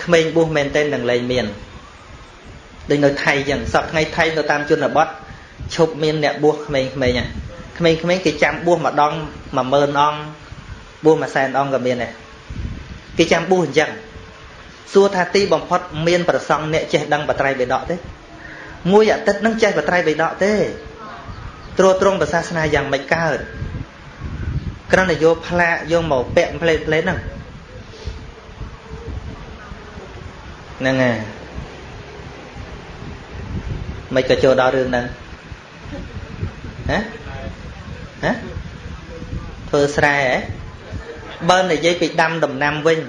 ក្មេងបួសមែនតេននឹងលែងមាន ដូចនៅថៃចឹងសប្តាហ៍ថ្ងៃថៃនៅតាមជនបទឈប់មានអ្នកបួសក្មេងៗហ្នឹងក្មេងៗគេចាំបួសម្ដង10000អង្គបួសមួយសែនអង្គក៏មានដែរគេចាំបួសអញ្ចឹងសួរថាទីបំផុតមានប្រសង់អ្នកចេះដឹងបត្រៃបិដកទេមួយអាទិត្យនឹងចេះបត្រៃបិដកទេត្រួតត្រងប្រសាសនាយ៉ាងមិនកើតគ្រាន់តែយកផ្លាកយកមកពាក់ផ្លេតផ្លេតហ្នឹងហ្នឹងហើយ មិនក៏ចូលដល់រឿងហ្នឹងហ៎ហ៎ធ្វើស្រែហ៎បើនិយាយពីដាំដំណាំវិញ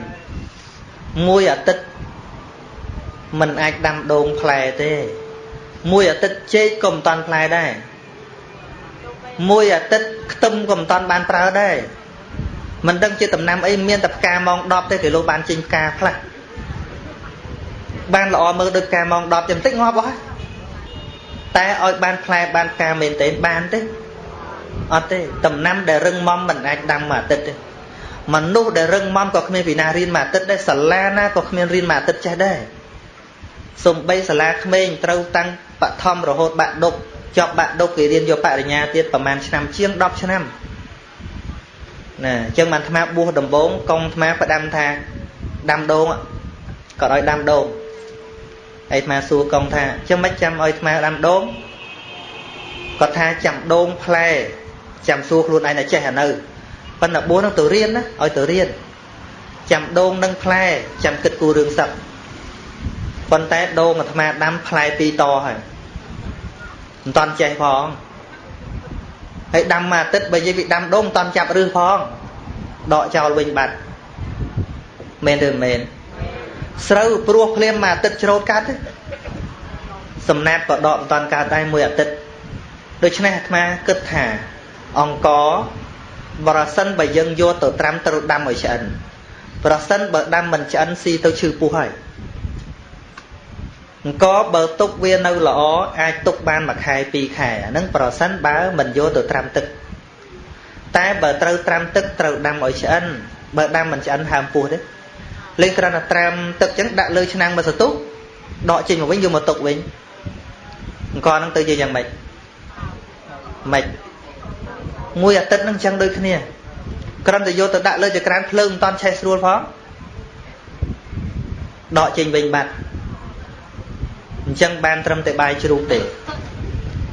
មួយអាទិត្យมันអាចដាំដូងផ្លែទេ មួយអាទិត្យចេកក៏មិនតាន់ផ្លែដែរមួយអាទិត្យខ្ទឹមក៏មិនតាន់បានប្រើដែរមិនដឹងជាដំណាំអីមានតែផ្កាម៉ោង10ទេគេលោកបានចេញផ្កាខ្លះបានល្អមើលដូចផ្កាម៉ោង10ចាំតិចងាប់អស់ តែឲ្យបានផ្លែបានផ្កាមែនទេបានទេអត់ទេដំណាំដែលរឹងមាំមិនអាចដាំមួយអាទិត្យទេមនុស្សដែលរឹងមាំក៏គ្មានពីណារៀនមួយអាទិត្យដែរសាលាណាក៏គ្មានរៀនមួយអាទិត្យចេះដែរសំបីសាលាក្មេងត្រូវតាំងបឋមរហូតបាក់ដប់ចប់បាក់ដប់គេរៀនយកបរិញ្ញាទៀតប្រហែលឆ្នាំជាង10ឆ្នាំណាអញ្ចឹងបានអាត្មាបួសដំបងកងអាត្មាផ្ដាំថាដាំដូងក៏ឲ្យដាំដូងហើយ អាត្មាសួរកងថាចាំមិនចាំឲ្យអាត្មាដាំដូងគាត់ថាចាំដូងផ្លែចាំសួរខ្លួនឯងតែចេះអានៅប៉ុន្តែបួសនឹងទៅរៀនណាឲ្យទៅរៀនចាំដូងនឹងផ្លែចាំគិតគូររឿងសឹកប៉ុន្តែដូងអាត្មាដាំផ្លែពីរតហើយមិនតាន់ចេះផងហើយដាំមួយអាទិត្យបើនិយាយពីដាំដូងមិនតាន់ចាប់រឹសផងដកចោលវិញបាត់មែនឬមិនមែន ស្រូវព្រោះភ្លាមមួយអាទិត្យច្រូតកាត់ទេសំណាបក៏ដកមិនតាន់កើតដែរមួយអាទិត្យដូច្នេះអាត្មាគិតថាអង្គប្រសិនបើយើងយកទៅត្រាំត្រូវដាំឲ្យឆ្អិនប្រសិនបើដាំមិនឆ្អិនស៊ីទៅឈឺពោះហើយអង្គបើទុកវានៅល្អអាចទុកបានមួយខែពីរខែអាហ្នឹងប្រសិនបើមិនយកទៅត្រាំទឹក តែបើត្រូវត្រាំទឹកត្រូវដាំឲ្យឆ្អិនបើដាំមិនឆ្អិនហើមពោះទេ លេងគ្រាន់តែត្រាំទឹកចឹងដាក់លើឆ្នាំងមួយសន្ទុះដកចេញមកវិញយកមកទុកវិញអង្គហ្នឹងទៅជាយ៉ាងម៉េចម៉េចមួយអាទិត្យហ្នឹងចឹងដូចគ្នាគ្រាន់តែយកទៅដាក់លើចក្រានភ្លើងមិនតាន់ឆេះស្រួលផងដកចេញវិញបាត់អញ្ចឹងបានត្រឹមតែបាយជ្រូកទេ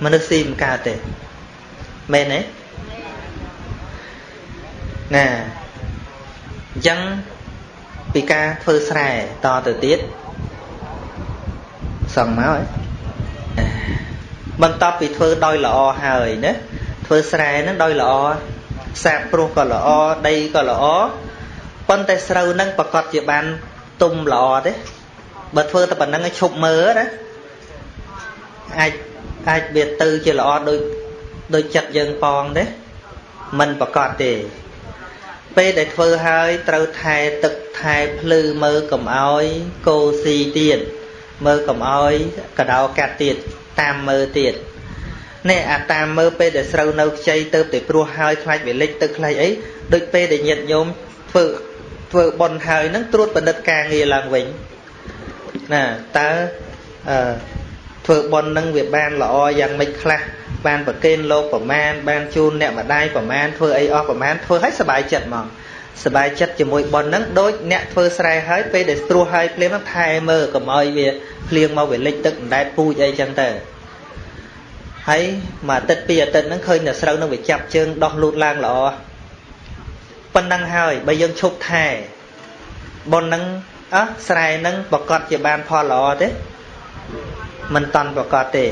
មនុស្សស៊ីមិនកើតទេមែនទេណាអញ្ចឹង ពីការធ្វើស្រែតទៅទៀតសឹងមកហើយបន្ទាប់ពីធ្វើដោយល្អហើយណាធ្វើស្រែហ្នឹងដោយល្អសាបព្រោះក៏ល្អដីក៏ល្អប៉ុន្តែស្រូវហ្នឹងប្រកាសជាបានទុំល្អទេបើធ្វើតែប៉ុណ្្នឹងឲ្យឈប់មើលណាអាចអាចវាទៅជាល្អដូចដូចចិត្តយើងប៉ងទេมันប្រកាសទេ ពេលដែលធ្វើហើយត្រូវថែទឹកថែភ្លឺមើលកុំអោយកោស៊ីទៀតមើលកុំអោយកដោកាត់ទៀតតាមមើលទៀតនេះអាតាមមើលពេលដែលស្រូវនៅខ្ចីទៅតែព្រោះហើយខ្លាច់វាលិចទឹកខ្លាច់អីដូចពេលដែលញាតញោមធ្វើធ្វើបន់ហើយនឹងត្រួតពិនិត្យការងារឡើងវិញណាតើអឺធ្វើបន់នឹងវាបានល្អយ៉ាងម៉េចខ្លះ បានប្រគេនលោកប្រមាណបានជូនអ្នកម្ដាយប្រមាណធ្វើអីអស់ប្រមាណធ្វើឲ្យសុបាយចិត្តហ្មងសុបាយចិត្តជាមួយប៉ុនហ្នឹងដូចអ្នកធ្វើស្រែហើយពេលដែលស្រួសហើយភ្លាមហ្នឹងថែមើលកុំឲ្យវាភ្លៀងមកវាលិចទឹកអណ្ដែតពូជអីចឹងទៅហើយមួយអាទិត្យពីរអាទិត្យហ្នឹងឃើញតែស្រូវហ្នឹងវាចាប់ជើងដោះលូតឡើងល្អប៉ុណ្ណឹងហើយបើយើងឈប់ថែប៉ុនហ្នឹងអោះស្រែហ្នឹងប្រកាសជាបានផលល្អទេមិនតាន់ប្រកាសទេ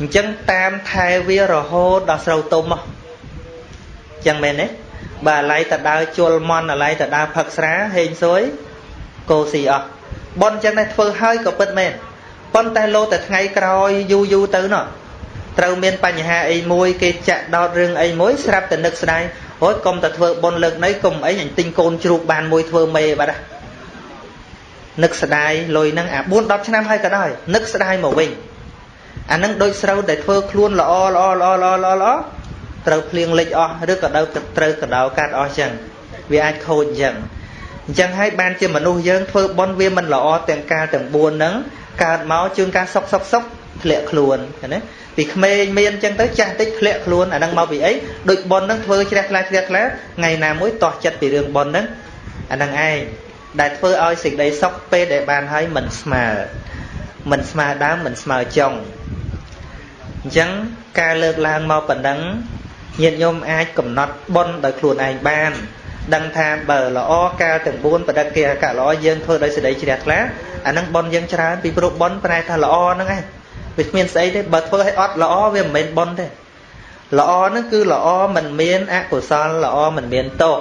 អញ្ចឹងតាមថែវារហូតដល់ស្រូវទុំមកអញ្ចឹងមែនទេបើអាឡ័យតដើជលមន់អាឡ័យតដើផឹកស្រាហេងសួយកោស៊ីអស់ប៉ុនអញ្ចឹងដែរធ្វើហើយក៏ពិតមែនប៉ុន្តែលោតែថ្ងៃក្រោយយូរយូរទៅណោះត្រូវមានបញ្ហាអីមួយគេចាក់ដោតរឿងអីមួយស្រាប់តែនឹកស្ដាយអូយកុំតែធ្វើប៉ុនលើកនេះកុំអីអញទិញកូនជ្រូកបានមួយធ្វើមេបាត់នឹកស្ដាយលុយហ្នឹងអា4 10ឆ្នាំហើយក៏ដោយនឹកស្ដាយមកវិញ អានឹងដូចស្រូវដែលធ្វើខ្លួនល្អល្អល្អល្អល្អល្អត្រូវភ្លៀងលិចអស់ឬក៏ត្រូវត្រូវកដោកាត់អស់ចឹងវាអាចខូចចឹងអញ្ចឹងហើយបានជាមនុស្សយើងធ្វើបន់វាមិនល្អទាំងកាលទាំង4ហ្នឹងកើតមកជួនកាលសុកសុកសុកធ្លាក់ខ្លួនណាពីក្មេងមានអញ្ចឹងទៅចាស់តិចធ្លាក់ខ្លួនអាហ្នឹងមកពីអីដូចបន់ហ្នឹងធ្វើជ្រះថ្លាជ្រះថ្លាថ្ងៃណាមួយតោះចិត្តពីរឿងបន់ហ្នឹងអាហ្នឹងឯងដែលធ្វើឲ្យសេចក្តីសុខពេលដែលបានហើយមិនស្មើមិនស្មើដើមមិនស្មើចុង អញ្ចឹងការលើកឡើងមកប៉ុណ្ណឹងញាតិញោមអាចកំណត់បុណ្យដោយខ្លួនឯងបានដឹងថាបើល្អកាលទាំង4បដិគិអកល្អយើងធ្វើដោយសេចក្តីជ្រះថ្លាអានឹងបុណ្យយើងច្រើនពីព្រោះបុណ្យប្រែថាល្អហ្នឹងឯងវាគ្មានស្អីទេបើធ្វើឲ្យអត់ល្អវាមិនមែនបុណ្យទេល្អហ្នឹងគឺល្អមិនមានអកុសលល្អមិនមានទោស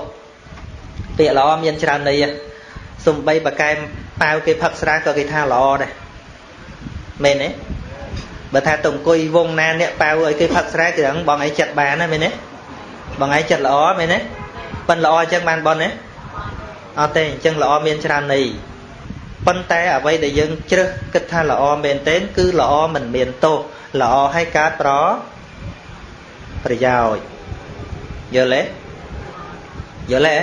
ពាក្យល្អមានច្រើនន័យសំបីបកែមប៉ាវគេផឹកស្រាក៏គេថាល្អដែរមែនទេ បើថាទៅអង្គុយវងណាអ្នកប៉ាវឲ្យគេផឹកស្រាគេហ្នឹងបងឯងចិត្តបានណាមែនទេបងឯងចិត្តល្អមែនទេប៉ិនល្អអញ្ចឹងបានប៉ុនទេអត់ទេអញ្ចឹងល្អមានច្រើនន័យប៉ុន្តែអ្វីដែលយើងជ្រើសគិតថាល្អមែនទែនគឺល្អមិនមានទោសល្អឲ្យកើតប្រប្រយោជន៍យល់ទេយល់ទេ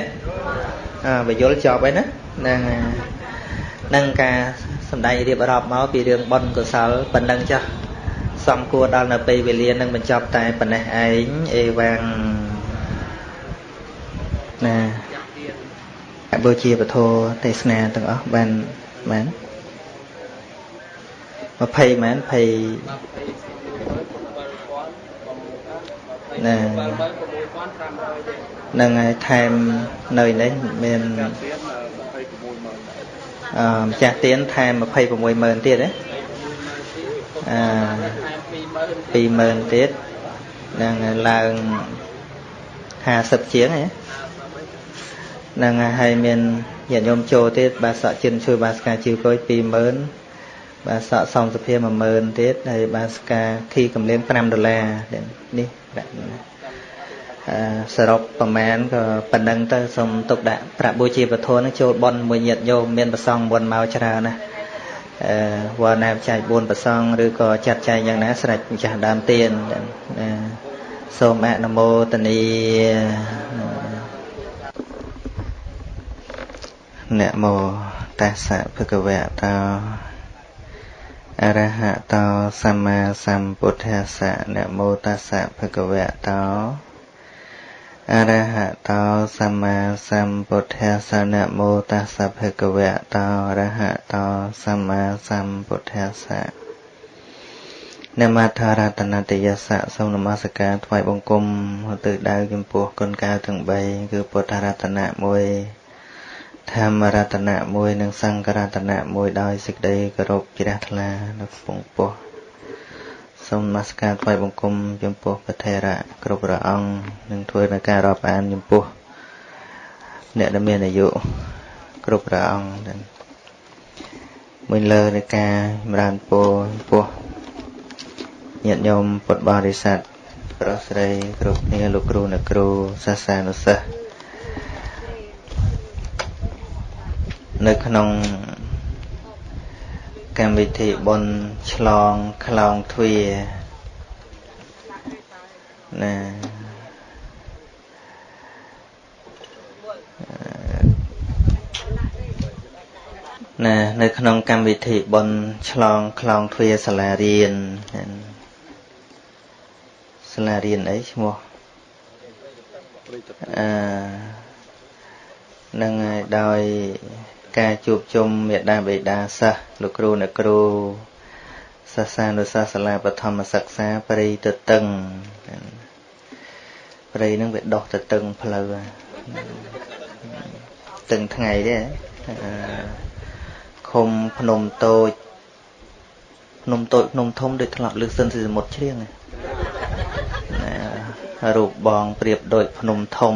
អើបើយល់ចប់ហើយណាហ្នឹងនឹងការសំដែងរៀបរាប់មកពីរឿងបុណ្យកុសលប៉ុណ្ណឹងចា ស់សំគួរដល់នៅពេលវេលានឹងបញ្ចប់តែប៉ុណ្ណេះឯងអេវ៉ាំងណាអបូជាពធទេសនាទាំងអស់បានមែន20មែន20ណានឹងហើយថែមនៅនេះមានអឺម្ចាស់ទៀនថែម260,000ទៀតណា អឺ20000ទៀតនឹងឡើង50ជាងហ្នឹងហើយមានញាតិញោមចូលទៀតបាទសក់ជិនជួយបាទស្កាជីវកុយ20000បាទសក់សំសុភា10000ទៀតហើយបាទស្កាខីកំលៀង5ដុល្លារនេះប្រាក់អឺសរុបប្រមាណក៏ប៉ុណ្ណឹងទៅសូមទុកដាក់ប្រាក់បូជាពធនឹងចូលបន់មួយញាតិញោមមានប្រសងមុនមកច្រើនណាអឺ វល់ណាចែក4ប្រសងឬក៏ចាត់ចែងយ៉ាងណាស្រេចម្ចាស់ដើមទៀនណាសូមអនុមោទនីនមោតាសៈភគវៈតោអរហតោសម្មាសម្ពុទ្ធស្សៈនមោតាសៈភគវៈតោ អរហតោសម្មាសម្ពុទ្ធស្សៈនមោតាសៈភគវៈតោអរហតោសម្មាសម្ពុទ្ធស្សៈនមថារតនតយសៈសូមនមស្ការថ្វាយបង្គំទៅដៅចំពោះគុណកៅទាំង3គឺពុទ្ធរតនៈ1ធម្មរតនៈ1និងសង្ឃរតនៈ1ដោយសេចក្តីគោរពជ្រះថ្លានៅពងពោះ សូមនមស្ការថ្វាយបង្គំចំពោះព្រះថេរៈគ្រប់ព្រះអង្គនិងធ្វើនៅការរាប់អានចំពោះអ្នកដែលមានអាយុគ្រប់ព្រះអង្គដែលមួយលើនៃការចម្រើនពរចំពោះញាតិញោមពុទ្ធបរិស័ទប្រុសស្រីគ្រប់គ្នាលោកគ្រូអ្នកគ្រូសាសានុសិស្សនៅក្នុង កម្មវិធីបុណ្យឆ្លងខ្លងទ្វាណាណានៅក្នុងកម្មវិធីបុណ្យឆ្លងខ្លងទ្វាសាលារៀនសាលារៀនអីឈ្មោះអឺនឹងហើយដោយ ការជួបជុំមេដាបេដាសិស្សលោកគ្រូអ្នកគ្រូសាសានុសាសាលាបឋមសិក្សាប្រិយទៅតឹងប្រិយនឹងវាដោះទៅតឹងផ្លូវតឹងថ្ងៃទេឃុំភ្នំតូចភ្នំតូចភ្នំធំដូចធ្លាប់លើសិនពីសមុទ្រជ្រៀងណារូបបងប្រៀបដូចភ្នំធំ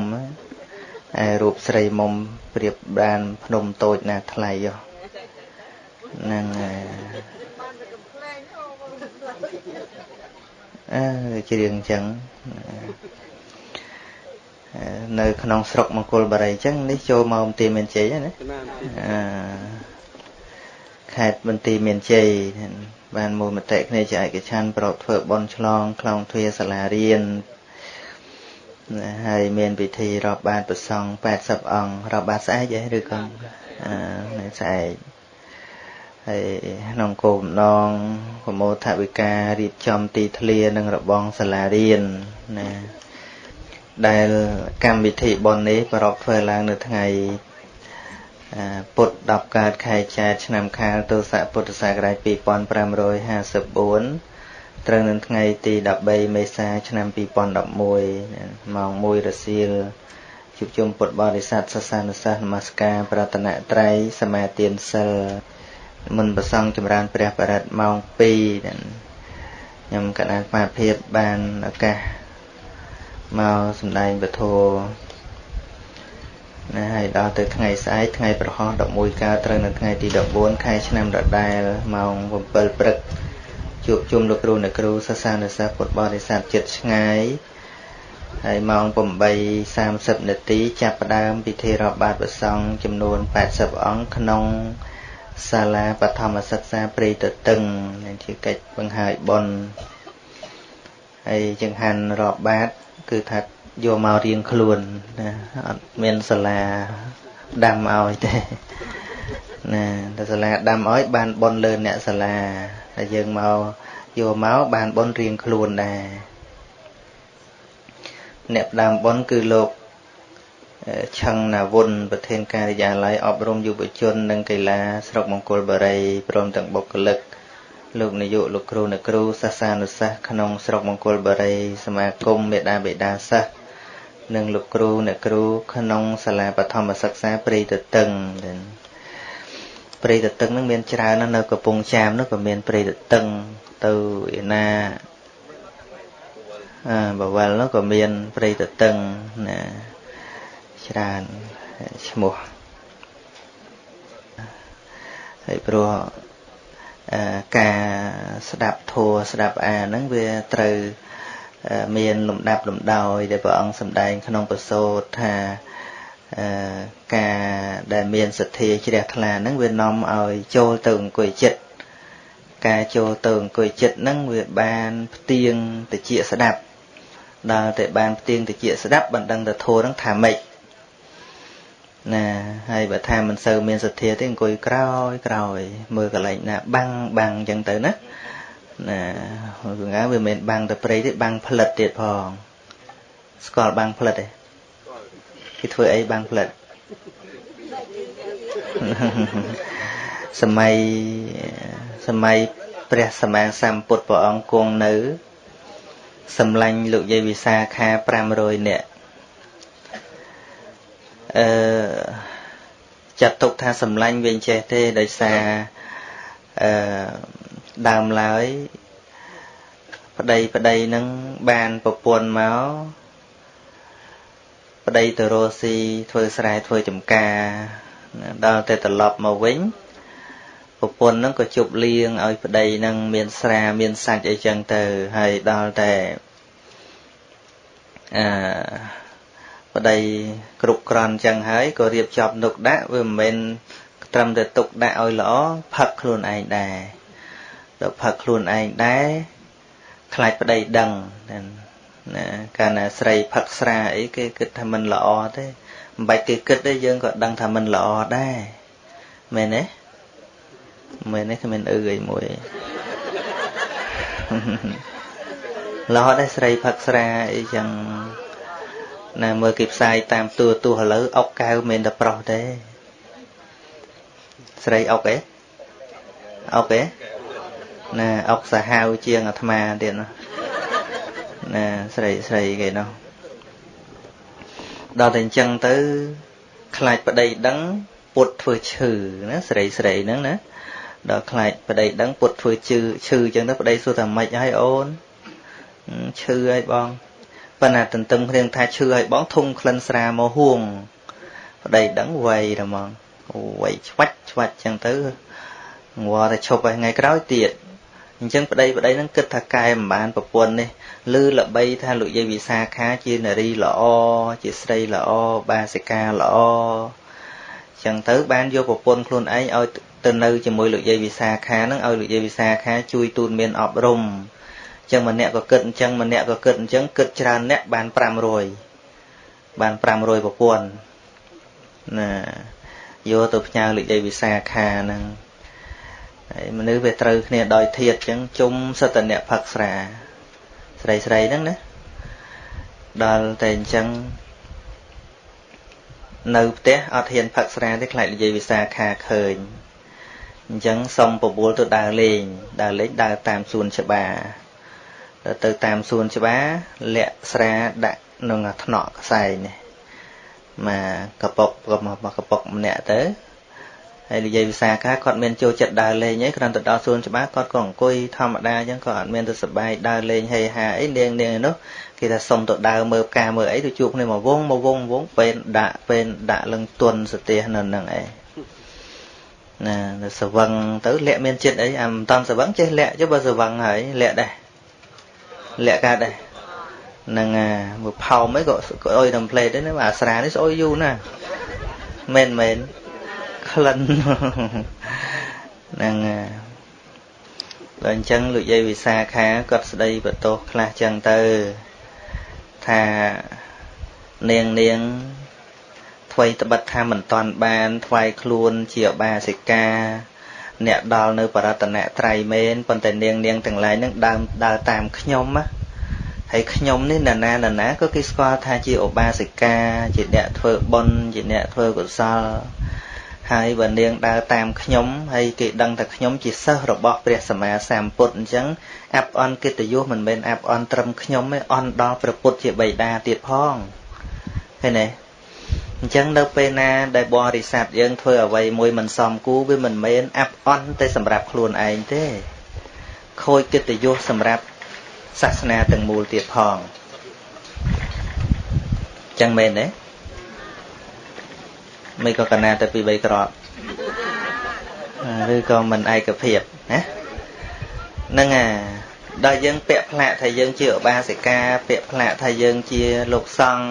ឯរូបស្រីមុំប្រៀបបានភ្នំតូចណាថ្លៃហ្នឹងហើយអើច្រៀងអញ្ចឹងនៅក្នុងស្រុកមង្គលបារីអញ្ចឹងនេះចូលមកមន្ទីរមានជ័យណាអឺខេត្តមន្ទីរមានជ័យបានមូលមតិគ្នាជាឯកច្ឆ័ន្ទប្រកធ្វើបន់ឆ្លងខ្លងទ្វាសាលារៀន ហើយមានពិធីរាប់បាតប្រសង់80អង្គរាប់បាតស្អែកឯងឬក៏អឺនៅស្អែកហើយក្នុងគោលបំណងប្រមោថវិការៀបចំទីធ្លានិងរបងសាលារៀនណាដែលកម្មវិធីបុណ្យនេះប្រកបធ្វើឡើងនៅថ្ងៃពុទ្ធ10កើតខែចែកឆ្នាំខាលទស័កពុទ្ធសករាជ2554 ត្រូវនៅថ្ងៃទី13មេសាឆ្នាំ2011ម៉ោង1រសៀលជួបជុំពុទ្ធបរិស័ទសាសនាសាសនមស្ការប្រតនត្រ័យសមាទានសិលមុនប្រសង់ចម្រើនព្រះបរិត្តម៉ោង2ខ្ញុំកណ្ដាលស្មារភាពបានឱកាសមកសម្ដែងពធណាហើយដល់ទៅថ្ងៃស្អែកថ្ងៃប្រហោះ11កើតត្រូវនៅថ្ងៃទី14ខែឆ្នាំដដែលម៉ោង7ព្រឹក ជួបជុំលោកគ្រូអ្នកគ្រូសាសានុសិស្សពុទ្ធបរិស័ទចិត្តឆ្ងាយហើយម៉ោង8:30នាទីចាប់ផ្ដើមពិធីរាប់បាតព្រះសង្ឃចំនួន80អង្គក្នុងសាលាបឋមសិក្សាព្រៃតតឹងនឹងជាកិច្ចបង្ហើយបុណ្យហើយចង្ហាន់រាប់បាត គឺថាយកមករៀងខ្លួនណាអត់មានសាលាដាំឲ្យទេណាតែសាលាដាំឲ្យបានបនលើអ្នកសាលា តែយើងមកយកមកបានបនរៀងខ្លួនដែរអ្នកផ្ដើមបនគឺលោកឆឹងណាវុនប្រធានការិយាល័យអប់រំយុវជននិងកីឡាស្រុកមង្គលបុរីព្រមទាំងបុគ្គលិកលោកនាយកលោកគ្រូអ្នកគ្រូសាសានុសិស្សក្នុងស្រុកមង្គលបុរីសមាគមមេដាបេដាសិស្សនិងលោកគ្រូអ្នកគ្រូក្នុងសាលាបឋមសិក្សាព្រៃទទឹង ព្រៃទទឹងនឹងមានច្រើននៅកំពង់ចាមនោះក៏មានព្រៃទទឹងទៅឯណាអឺបវលនោះក៏មានព្រៃទទឹងណាច្រើនឈ្មោះហើយព្រោះការស្ដាប់ធัวស្ដាប់អាហ្នឹងវាត្រូវមានលំដាប់លំដោយដែលព្រះអង្គសម្ដែងក្នុងប្រសូតថា ការដែលមានសទ្ធាជ្រះថ្លាហ្នឹងវានាំឲ្យចូលទៅអង្គុយចិត្តការចូលទៅអង្គុយចិត្តហ្នឹងវាបានផ្ទៀងតិចស្ដាប់ដល់តែបានផ្ទៀងតិចស្ដាប់បណ្ដឹងទៅធัวហ្នឹងថាម៉េចណាហើយបើថាមិនសូវមានសទ្ធាទេអង្គុយក្រោយក្រោយ មើលកន្លែងណា បាំងបាំងអញ្ចឹងទៅណាណាវាងាវាមិនបាំងតែព្រៃទេបាំងផ្លិតទៀតផងស្គាល់បាំងផ្លិតទេ គេធ្វើអីបាំងផ្លិតសម័យសម័យព្រះសម្មាសម្ពុទ្ធព្រះអង្គគង់នៅ សម្លាញ់លោកយាយវិសាខា500នាក់អឺចាត់ទុកថាសម្លាញ់វិញចេះទេដោយសារអឺដើមឡើយប្តីប្តីនឹងបានប្រពន្ធមក ប្តីទៅរស់ស៊ីធ្វើស្រែធ្វើចំការដល់តែត្រឡប់មកវិញប្រពន្ធនឹងក៏ជប់លៀងឲ្យប្តីនឹងមានស្រាមានសាច់អីចឹងទៅហើយដល់តែអឺប្តីគ្រប់គ្រាន់ចឹងហើយក៏រៀបចំទុកដាក់វាមិនមែនត្រឹមតែទុកដាក់ឲ្យល្អផឹកខ្លួនឯងដែរដល់ផឹកខ្លួនឯងដែរខ្លាចប្តីដឹង ណាកាលណាស្រីផឹកស្រាអីគេគិតថាមិនល្អទេមិនបាច់គេគិតទេយើងក៏ដឹងថាមិនល្អដែរមែនទេមែនទេគ្មានអឺអីមួយល្អដែរស្រីផឹកស្រាអីចឹងណាមើលគេផ្សាយតាមទូរទស្សន៍ឥឡូវអុកកៅមិនតែប្រុសទេស្រីអុកឯអុកឯណាអុកសាហាវជាងអាត្មាទៀតណា ណាស្រីស្រីគេនោះដល់តែអញ្ចឹងទៅខ្លាចប្តីដឹងពុតធ្វើឈឺណាស្រីស្រីហ្នឹងណាដល់ខ្លាចប្តីដឹងពុតធ្វើឈឺឈឺអញ្ចឹងទៅប្តីសួរថាម៉េចហើយអូនឈឺហើយបងប៉ុន្តែទន្ទឹមគ្នាថាឈឺហើយបងធុំក្លិនស្រាមកហួងប្តីដឹងវៃតែហ្មងវៃឆ្វាច់ឆ្វាច់អញ្ចឹងទៅងល់តែឈប់ហើយថ្ងៃក្រោយទៀត អញ្ចឹងប្តីប្តីនឹងគិតថាកែមិនបានប្រពន្ធនេះឬល្បីថាលោកយាយវិសាខាជានារីល្អជាស្រីល្អបាសិកាល្អអញ្ចឹងទៅបានយកប្រពន្ធខ្លួនឯងឲ្យទៅនៅជាមួយលោកយាយវិសាខានឹងឲ្យលោកយាយវិសាខាជួយទូនមានអប់រំអញ្ចឹងម្នាក់ក៏គិតអញ្ចឹងម្នាក់ក៏គិតអញ្ចឹងគិតច្រើនអ្នកបាន500បាន500ប្រពន្ធណាយកទៅផ្ញើលោកយាយវិសាខាហ្នឹង ហើយមនុស្សវាត្រូវគ្នាដោយធាតអញ្ចឹងជុំសតនៈផឹកស្រា ស្រីស្រីហ្នឹងណាដល់តែអញ្ចឹងនៅផ្ទះអត់ហ៊ានផឹកស្រាទេខ្លាចនិយាយវិសាខាឃើញអញ្ចឹងសុំបបួលទៅដើរលេងដើរលេងដើរតាមសួនច្បារទៅតាមសួនច្បារលាក់ស្រាដាក់ក្នុងថ្នាក់ខ្សែនេះមកកប៉ុកកប៉ុកម្នាក់ទៅ ហើយនិយាយវិសាខាគាត់មានចូលចិត្តដើរលេងអីគ្រាន់តែដល់សួនច្បារគាត់ក៏អង្គុយធម្មតាអញ្ចឹងក៏អត់មានទៅសប្បាយដើរលេងហេហាអីនាងនាងឯនោះគេថាសុំទៅដើរមើលផ្កាមើលអីទៅជួបគ្នាមកវងមកវងវងពេលដាក់ពេលដាក់លឹងទុនសទេសនៅនឹងឯងណាទៅសវឹងទៅលាក់មានចិត្តអីអាមិនតាន់សវឹងចេះលាក់ចុះបើសវឹងហើយលាក់ដែរលាក់កើតដែរនឹងមើលផោមអីក៏ក៏អុយតាមផ្លេតដែរណាអាស្រានេះស្អុយយូរណាមែនមែន ក្លិនហ្នឹងដល់អញ្ចឹងលោកយាយវិសាខាគាត់ស្ដីបន្ទោសខ្លះចឹងទៅថានាងនាងថ្វីត្បិតថាមិនតាន់បានថ្វាយខ្លួនជាបាសិកាអ្នកដល់នៅបរតនត្រ័យមែនប៉ុន្តែនាងនាងទាំងឡាយនឹងដើមដើរតាមខ្ញុំណាហើយខ្ញុំនេះណានាណាណាក៏គេស្គាល់ថាជាឧបាសិកាជាអ្នកធ្វើបុណ្យជាអ្នកធ្វើកុសល ហើយបើនាងដើរតាមខ្ញុំហើយគេដឹងថាខ្ញុំជាសិស្សរបស់ព្រះសម្មាសម្ពុទ្ធអញ្ចឹងអាប់អន់កិត្តិយសមិនមែនអាប់អន់ត្រឹមខ្ញុំទេអន់ដល់ព្រះពុទ្ធជាបិតាទៀតផងឃើញទេអញ្ចឹងនៅពេលណាដែលបរិស័ទយើងធ្វើអ្វីមួយមិនសមគួរវាមិនមែនអាប់អន់តែសម្រាប់ខ្លួនឯងទេខូចកិត្តិយសសម្រាប់សាសនាទាំងមូលទៀតផងអញ្ចឹងមែនទេ មិនក៏កណាតែពី3ក្របឬក៏មិនឯកភាពណាហ្នឹងអាដល់យើងពាក់ផ្លាកថាយើងជាឧបាសិកាពាក់ផ្លាកថាយើងជាលោកសង្ឃ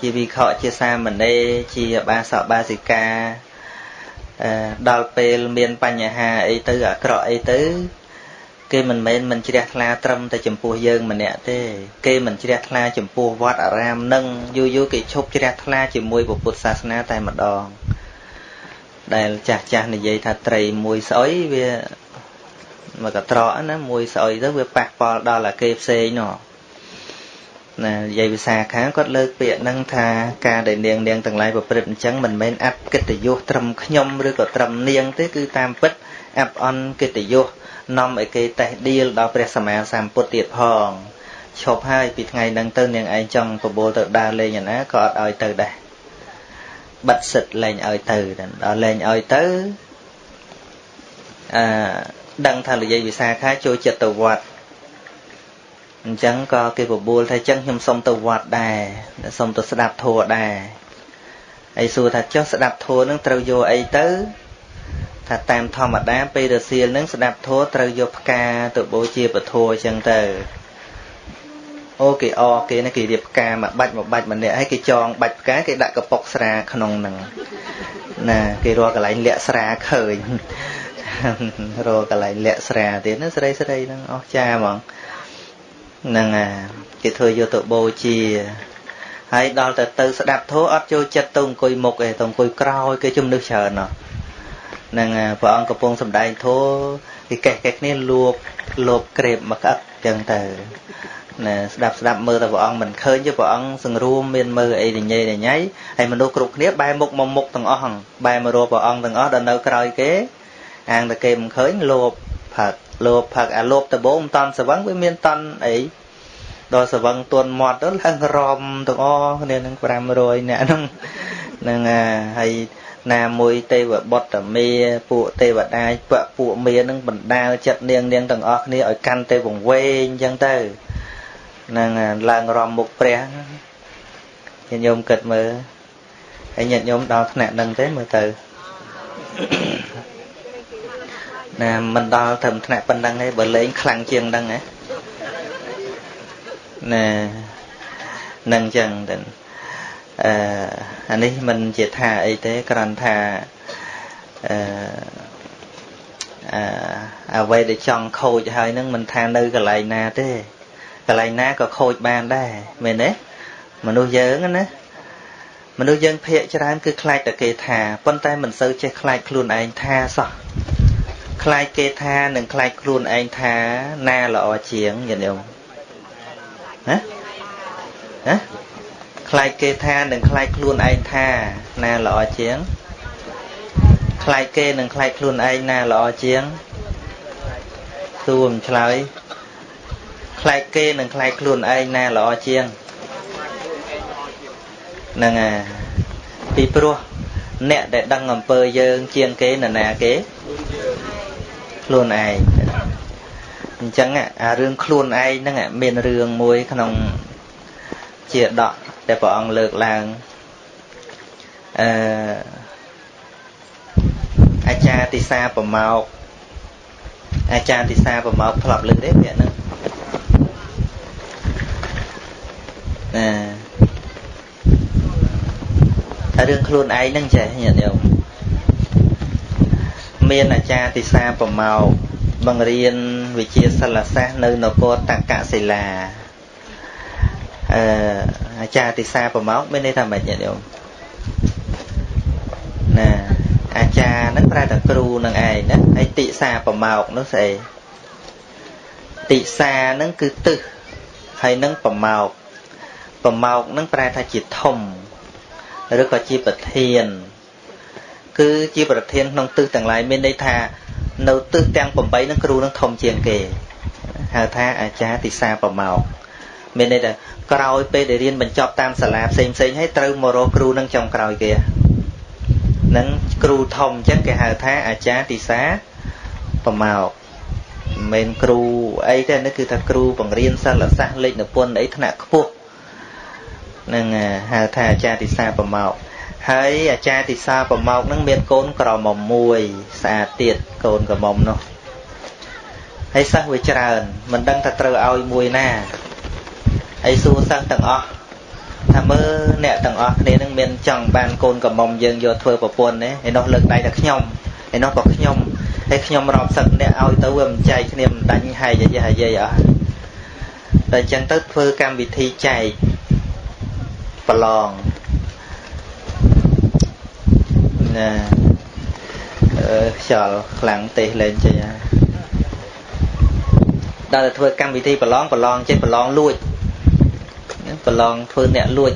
ជាវិខជាសាមណេរជាបាសកបាសិកាដល់ពេលមានបញ្ហាអីទៅអាក្រក់អីទៅ គេមិនមែនមិនជ្រះថ្លាត្រឹមតែចំពោះយើងម្នាក់ទេ គេមិនជ្រះថ្លាចំពោះវត្តអារាមនឹងយូរយូរគេឈប់ជ្រះថ្លាជាមួយពុទ្ធសាសនាតែម្ដងដែលចាស់ចាស់និយាយថាត្រីមួយស្អុយវាមកកត្រកណាមួយស្អុយទៅវាប៉ះពាល់ដល់អាគេផ្សេងនោះណានិយាយភាសាខាងគាត់លើកពាក្យហ្នឹងថាការដែលនាងនាងទាំងឡាយប្រព្រឹត្តអញ្ចឹងមិនមែនអបកិត្តិយសត្រឹមខ្ញុំឬក៏ត្រឹមនាងទេគឺតាមពិតអបអន់កិត្តិយស នាំឲ្យគេតេះដៀលដល់ព្រះសម្មាសម្ពុទ្ធទៀតផងឈប់ហើយពីថ្ងៃហ្នឹងទៅនាងឯងចង់បបួលទៅដើរលេងឯណាក៏អត់ឲ្យទៅដែរបិទសិទ្ធលែងឲ្យទៅដល់លែងឲ្យទៅអឺដឹងថានិយាយវិសាខាចូលចិត្តទៅវត្តអញ្ចឹងក៏គេបបួលថាអញ្ចឹងខ្ញុំសុំទៅវត្តដែរសុំទៅស្ដាប់ធម៌ដែរហើយសួរថាចុះស្ដាប់ធម៌នឹងត្រូវយកអីទៅ ថាតាមធម្មតាពេលរសៀលនឹងស្ដាប់ធម៌ត្រូវយកផ្កាទៅបូជាពធអញ្ចឹងទៅអូគេអគេណាគេរៀបផ្កាមួយបាច់មួយបាច់ម្នាក់ហើយគេចងបាច់ផ្កាគេដាក់កប៉ុកស្រាក្នុងហ្នឹងណាគេរកកន្លែងលាក់ស្រាឃើញរកកន្លែងលាក់ស្រាទៀតណាស្រីស្រីហ្នឹងអស់ចាហ្មងហ្នឹងអាគេធ្វើយកទៅបូជាហើយដល់ទៅទៅស្ដាប់ធម៌អត់ចូលចិត្តទៅអង្គុយមុខឯងទៅអង្គុយក្រោយគេជំនឿច្រើនណោះ នឹងព្រះអង្គកំពុងសម្ដែងធម៌គេកេះកេះគ្នាលួបលបក្រេបមកក្អឹកចឹងទៅណាស្ដាប់ស្ដាប់មើលតែព្រះអង្គមិនឃើញទេព្រះអង្គសង្រួមមានមើលអីញ៉ៃញ៉ៃហើយមនុស្សគ្រប់គ្នាបែរមុខមកមុខទាំងអស់បែរមករកព្រះអង្គទាំងអស់ដល់នៅក្រោយគេអាងតែគេមិនឃើញលោភផឹកលោភផឹកអាលោភដបងមិនតន់ស្វឹងវាមានតន់អីដល់ស្វឹងទន់មាត់ទៅឡើងរំទាំងអស់គ្នានឹង500អ្នកហ្នឹងហ្នឹងហើយ ណាមួយទេវបុត្រមេពួកទេវតាពួកមេនឹងបណ្ដាលចិត្តនាងនាងទាំងអស់គ្នាឲ្យកាន់ទេវង្វេងអញ្ចឹងទៅនឹងឡើងរំមុខព្រះញាតិញោមគិតមើលហើយញាតិញោមដល់ថ្នាក់នឹងទេមើលទៅណាមិនដល់ត្រឹមថ្នាក់ប៉ុណ្ណឹងទេបើលេងខ្លាំងជាងហ្នឹងណាណានឹងចឹងទៅ អឺអានេះមិនជាថាអីទេគ្រាន់ថាអឺអឺអ្វីដែលចង់ខូចហើយនឹងមិនថានៅកន្លែងណាទេកន្លែងណាក៏ខូចបានដែរមែនទេមនុស្សយើងណាមនុស្សយើងភាកច្រើនគឺខ្លាចតែគេថាប៉ុន្តែមិនសូវចេះខ្លាចខ្លួនឯងថាសោះខ្លាចគេថានិងខ្លាចខ្លួនឯងថាណាល្អជាងញាតិញោមណាណា ខ្លាចគេថានិងខ្លាចខ្លួនឯងថាណាល្អជាងខ្លាចគេនិងខ្លាចខ្លួនឯងណាល្អជាងសួរមិនឆ្លើយខ្លាចគេនិងខ្លាចខ្លួនឯងណាល្អជាងហ្នឹងហើយពីព្រោះអ្នកដែលដឹងអំពើយើងជាងគេនរណាគេខ្លួនឯងអញ្ចឹងអារឿងខ្លួនឯងហ្នឹងមានរឿងមួយក្នុងជាដក ដែលព្រះអង្គលើកឡើងអឺអាចារ្យទិសាប្រមោកអាចារ្យទិសាប្រមោកធ្លាប់លើកទេពាក្យហ្នឹងណារឿងខ្លួនឯងហ្នឹងចេះញាតិញោមមានអាចារ្យទិសាប្រមោកបង្រៀនវិជាសិលសាស្ត្រនៅនគរតកសិលាអឺ អាចារ្យទិសាប្រមោកមានន័យថាម៉េចញាតិញោមណាអាចារ្យហ្នឹងប្រែតែគ្រូនឹងឯងណាហើយទិសាប្រមោកនោះស្អីទិសាហ្នឹងគឺទឹះហើយនឹងប្រមោកប្រមោកហ្នឹងប្រែថាជាធំឬក៏ជាប្រធាន គឺជាប្រធានក្នុងទិសទាំងឡាយមានន័យថានៅទិសទាំង8នឹងគ្រូនឹងធំជាងគេហៅថាអាចារ្យទិសាប្រមោកមានន័យថា ក្រោយពេលដែលរៀនបញ្ចប់តាមសាលាផ្សេងផ្សេងហើយត្រូវមករកគ្រូនឹងចុងក្រោយគេនឹងគ្រូធំអញ្ចឹងគេហៅថាអាចារ្យទិសាប្រមោកមិនគ្រូអីទេនេះគឺថាគ្រូបង្រៀនសិលសាស្ត្រលេខនិពន្ធអីថ្នាក់ខ្ពស់នឹងហៅថាអាចារ្យទិសាប្រមោកហើយអាចារ្យទិសាប្រមោកនឹងមានកូនក្រមុំមួយស្អាតទៀតកូនក្រមុំនោះហើយសិស្សវាច្រើនមិនដឹងថាត្រូវឲ្យមួយណា ហើយសួរសិស្សទាំងអស់ថាមើលអ្នកទាំងអស់គ្នានឹងមានចង់បានកូនក្រមុំយើងយកធ្វើប្រពន្ធទេឯនោះលើកដៃថាខ្ញុំឯនោះក៏ខ្ញុំហើយខ្ញុំរាប់សឹកអ្នកឲ្យទៅវាមិនចែកគ្នាមិនដាញ់ហើយយាយយាយអស់តែអញ្ចឹងទៅធ្វើកម្មវិធីចែកប្រឡងណាអឺខ្យល់ខ្លាំងទេសលេងចេញហើយដល់តែធ្វើកម្មវិធីប្រឡងប្រឡងចេះប្រឡងលួច ប្រឡងធ្វើអ្នកលួច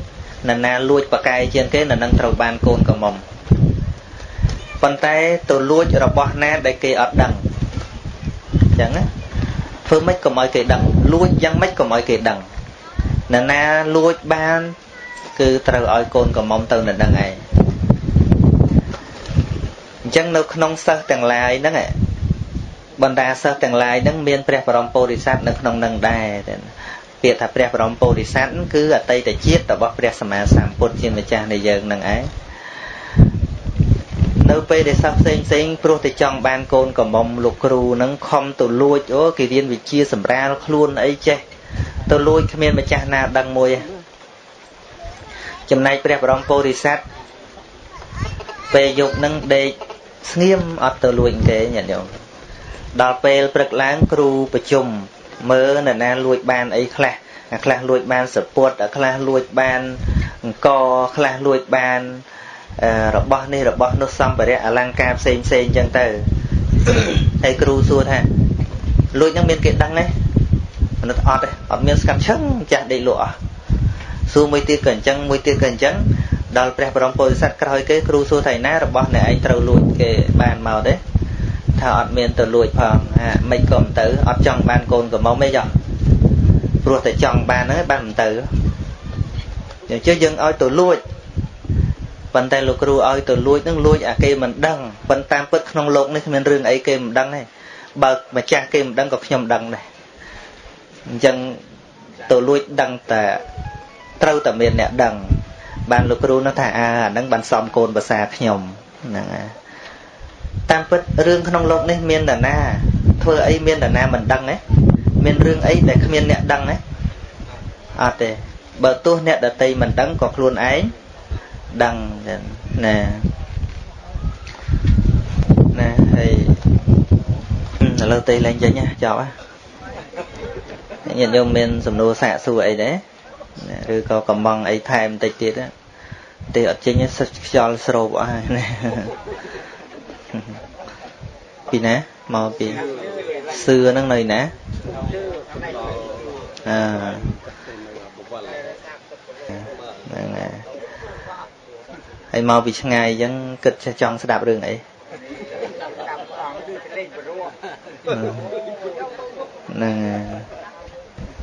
នរណាលួចប្រកែកជាងគេនៅនឹងត្រូវបានកូនកំមុំប៉ុន្តែទៅលួចរបស់ណាដែលគេអត់ដឹងអញ្ចឹងណាធ្វើម៉េចកុំឲ្យគេដឹងលួចយ៉ាងម៉េចកុំឲ្យគេដឹងនរណាលួចបាន គឺត្រូវឲ្យកូនកំមុំទៅនៅនឹងឯងអញ្ចឹងនៅក្នុងសិស្សទាំងឡាយហ្នឹងបណ្ដាសិស្សទាំងឡាយហ្នឹងមានព្រះបរមពុរិស័ទនៅក្នុងនឹងដែរ ពាក្យថាព្រះបរមពុរិស័ទគឺអតីតជាតិរបស់ព្រះសម្មាសម្ពុទ្ធជាម្ចាស់នៃយើងនឹងឯងនៅពេលដែលសិស្សផ្សេងផ្សេងព្រោះតែចង់បានកូនកំមុំលោកគ្រូនឹងខំទៅលួចអូគេរៀនវិជាសម្រាលខ្លួនអីចេះទៅលួចគ្មានម្ចាស់ណាដឹងមួយចំណែកព្រះបរមពុរិស័ទពេលយប់នឹងដេកស្ងៀមអត់ទៅលួចគេញាតិញោមដល់ពេលព្រឹកឡើងគ្រូប្រជុំ មើលនរណាលួចបានអីខ្លះអាខ្លះលួចបានសពុតអាខ្លះលួចបានអង្គខ្លះលួចបានរបស់នេះរបស់នោះសម្ភារៈអលង្ការផ្សេងផ្សេងអញ្ចឹងទៅហើយគ្រូសួរថាលួចនឹងមានគេដឹងទេមនុស្សអត់ទេអត់មានស្កាត់ឈឹងចាស់ដេកលក់អស់សួរមួយទៀតក៏អញ្ចឹងមួយទៀតក៏អញ្ចឹងដល់ព្រះបរមពុទ្ធសាសក្រោយគេគ្រូសួរថាណារបស់អ្នកឯងត្រូវលួចគេបានមកទេ ថាអត់មានទៅលួចផងហាមិនក៏មិនទៅអត់ចង់បានកូនកំមុំទេចុះព្រោះតែចង់បានហ្នឹងបានមិនទៅយើងជឿយើងឲ្យទៅលួចប៉ុន្តែលោកគ្រូឲ្យទៅលួចហ្នឹងលួចអាគេមិនដឹងប៉ុន្តែតាមពិតក្នុងលោកនេះគ្មានរឿងអីគេមិនដឹងទេបើម្ចាស់គេមិនដឹងក៏ខ្ញុំដឹងដែរអញ្ចឹងទៅលួចដឹងតែត្រូវតែមានអ្នកដឹងបានលោកគ្រូនោះថាអើអាហ្នឹងបានសំកូនភាសាខ្ញុំហ្នឹងហើយ តាមពិតរឿងក្នុងលោកនេះមានតាណាធ្វើអីមានតាណាមិនដឹងទេមានរឿងអីដែលគ្មានអ្នកដឹងទេអត់ទេបើទោះអ្នកដតីមិនដឹងក៏ខ្លួនឯងដឹងណាណាហើយឥឡូវទេលេងចេញចប់ហ៎ញាតិញោមមានសំណួរសាកសួរអីដែរឬក៏កំងអីថែមបន្តិចទៀតទេអត់ចេញសិតខ្យល់ស្រូបអស់ហើយ ពីណាមកពីសឿហ្នឹងនៅណាអឺហ្នឹងហើយហើយមកពីឆ្ងាយអញ្ចឹងគិតចេះចង់ស្ដាប់រឿងអីហ្នឹង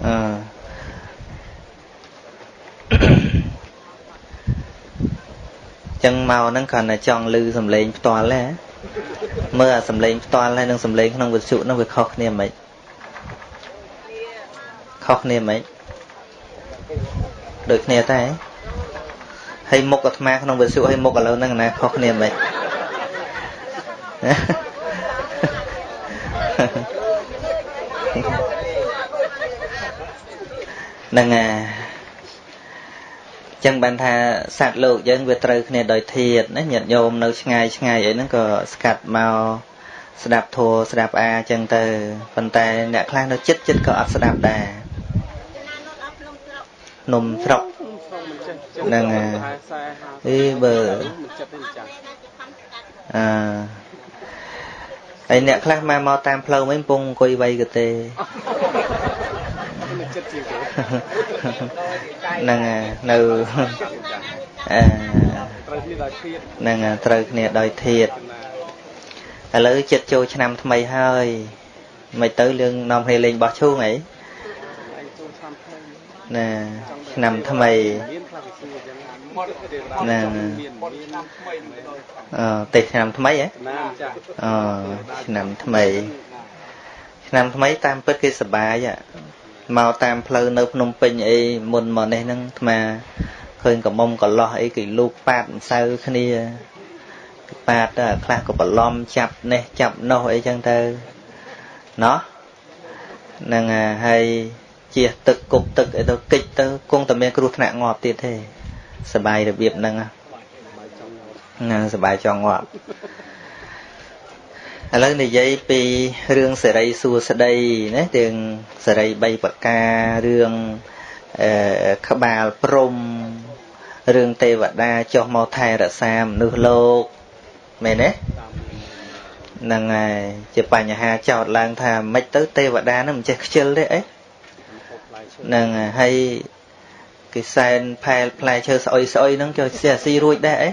អឺចឹងមកហ្នឹងគ្រាន់តែចង់ឮសំឡេងផ្ទាល់ទេ មើលអាសំឡេងផ្ទាល់ហើយនិងសំឡេងក្នុងវិទ្យុហ្នឹងវាខុសគ្នាមិនខុសគ្នាមិនដូចគ្នាតែហើយមុខអាត្មាក្នុងវិទ្យុហើយមុខឥឡូវហ្នឹងណាខុសគ្នាមិនហ្នឹងអា ចឹងបានថាសត្វលោកយើងវាត្រូវគ្នាដោយធាតណាញាតិញោមនៅឆ្ងាយឆ្ងាយអីហ្នឹងក៏ស្កាត់មកស្ដាប់ធัวស្ដាប់អាចឹងទៅប៉ុន្តែអ្នកខ្លះនៅចិត្តចិត្តក៏អត់ស្ដាប់ដែរនំស្រុកហ្នឹងអីបើអឺហើយអ្នកខ្លះមកមកតាមផ្លូវមិនពងអង្គុយវៃក៏ទេ ហ្នឹងនៅអឺហ្នឹងត្រូវគ្នាដោយធាតឥឡូវចិត្តចូលឆ្នាំថ្មីហើយមិនទៅលឿងនាំគ្នាលេងបោះឈូងអីណាឆ្នាំថ្មីណាអឺទេឆ្នាំថ្មីហ៎អឺឆ្នាំថ្មី ឆ្នាំថ្មីតាមពិតគេសប្បាយ មកតាមផ្លូវនៅភ្នំពេញអីមុនមកនេះហ្នឹងអាត្មាឃើញកមុំកលោះអីគេលូកប៉ាតម្សៅគ្នាប៉ាតទៅខ្លះក៏បន្លំចាប់នេះចាប់នោះអីចឹងទៅណោះហ្នឹងហើយជះទឹកគប់ទឹកអីទៅកិច្ចទៅគង់តែមានគ្រោះថ្នាក់ងាប់ទៀតទេសបាយរបៀបហ្នឹងណាសបាយចង់ងាប់ ឥឡូវនិយាយពីរឿងសេរីសួស្តីណារឿងសេរី3ប្រការរឿងអឺក្បាលព្រំរឿងទេវតាចុះមកថែរក្សាមនុស្សលោកមែនទេហ្នឹងហើយជាបញ្ហាចោតឡើងថាមិនទៅទេវតានឹងមិនចេះខ្ជិលទេអីហ្នឹងហើយគេសែនផែលផ្លែឈើស្អុយស្អុយហ្នឹងចូលស្ទះស៊ីរួចដែរអី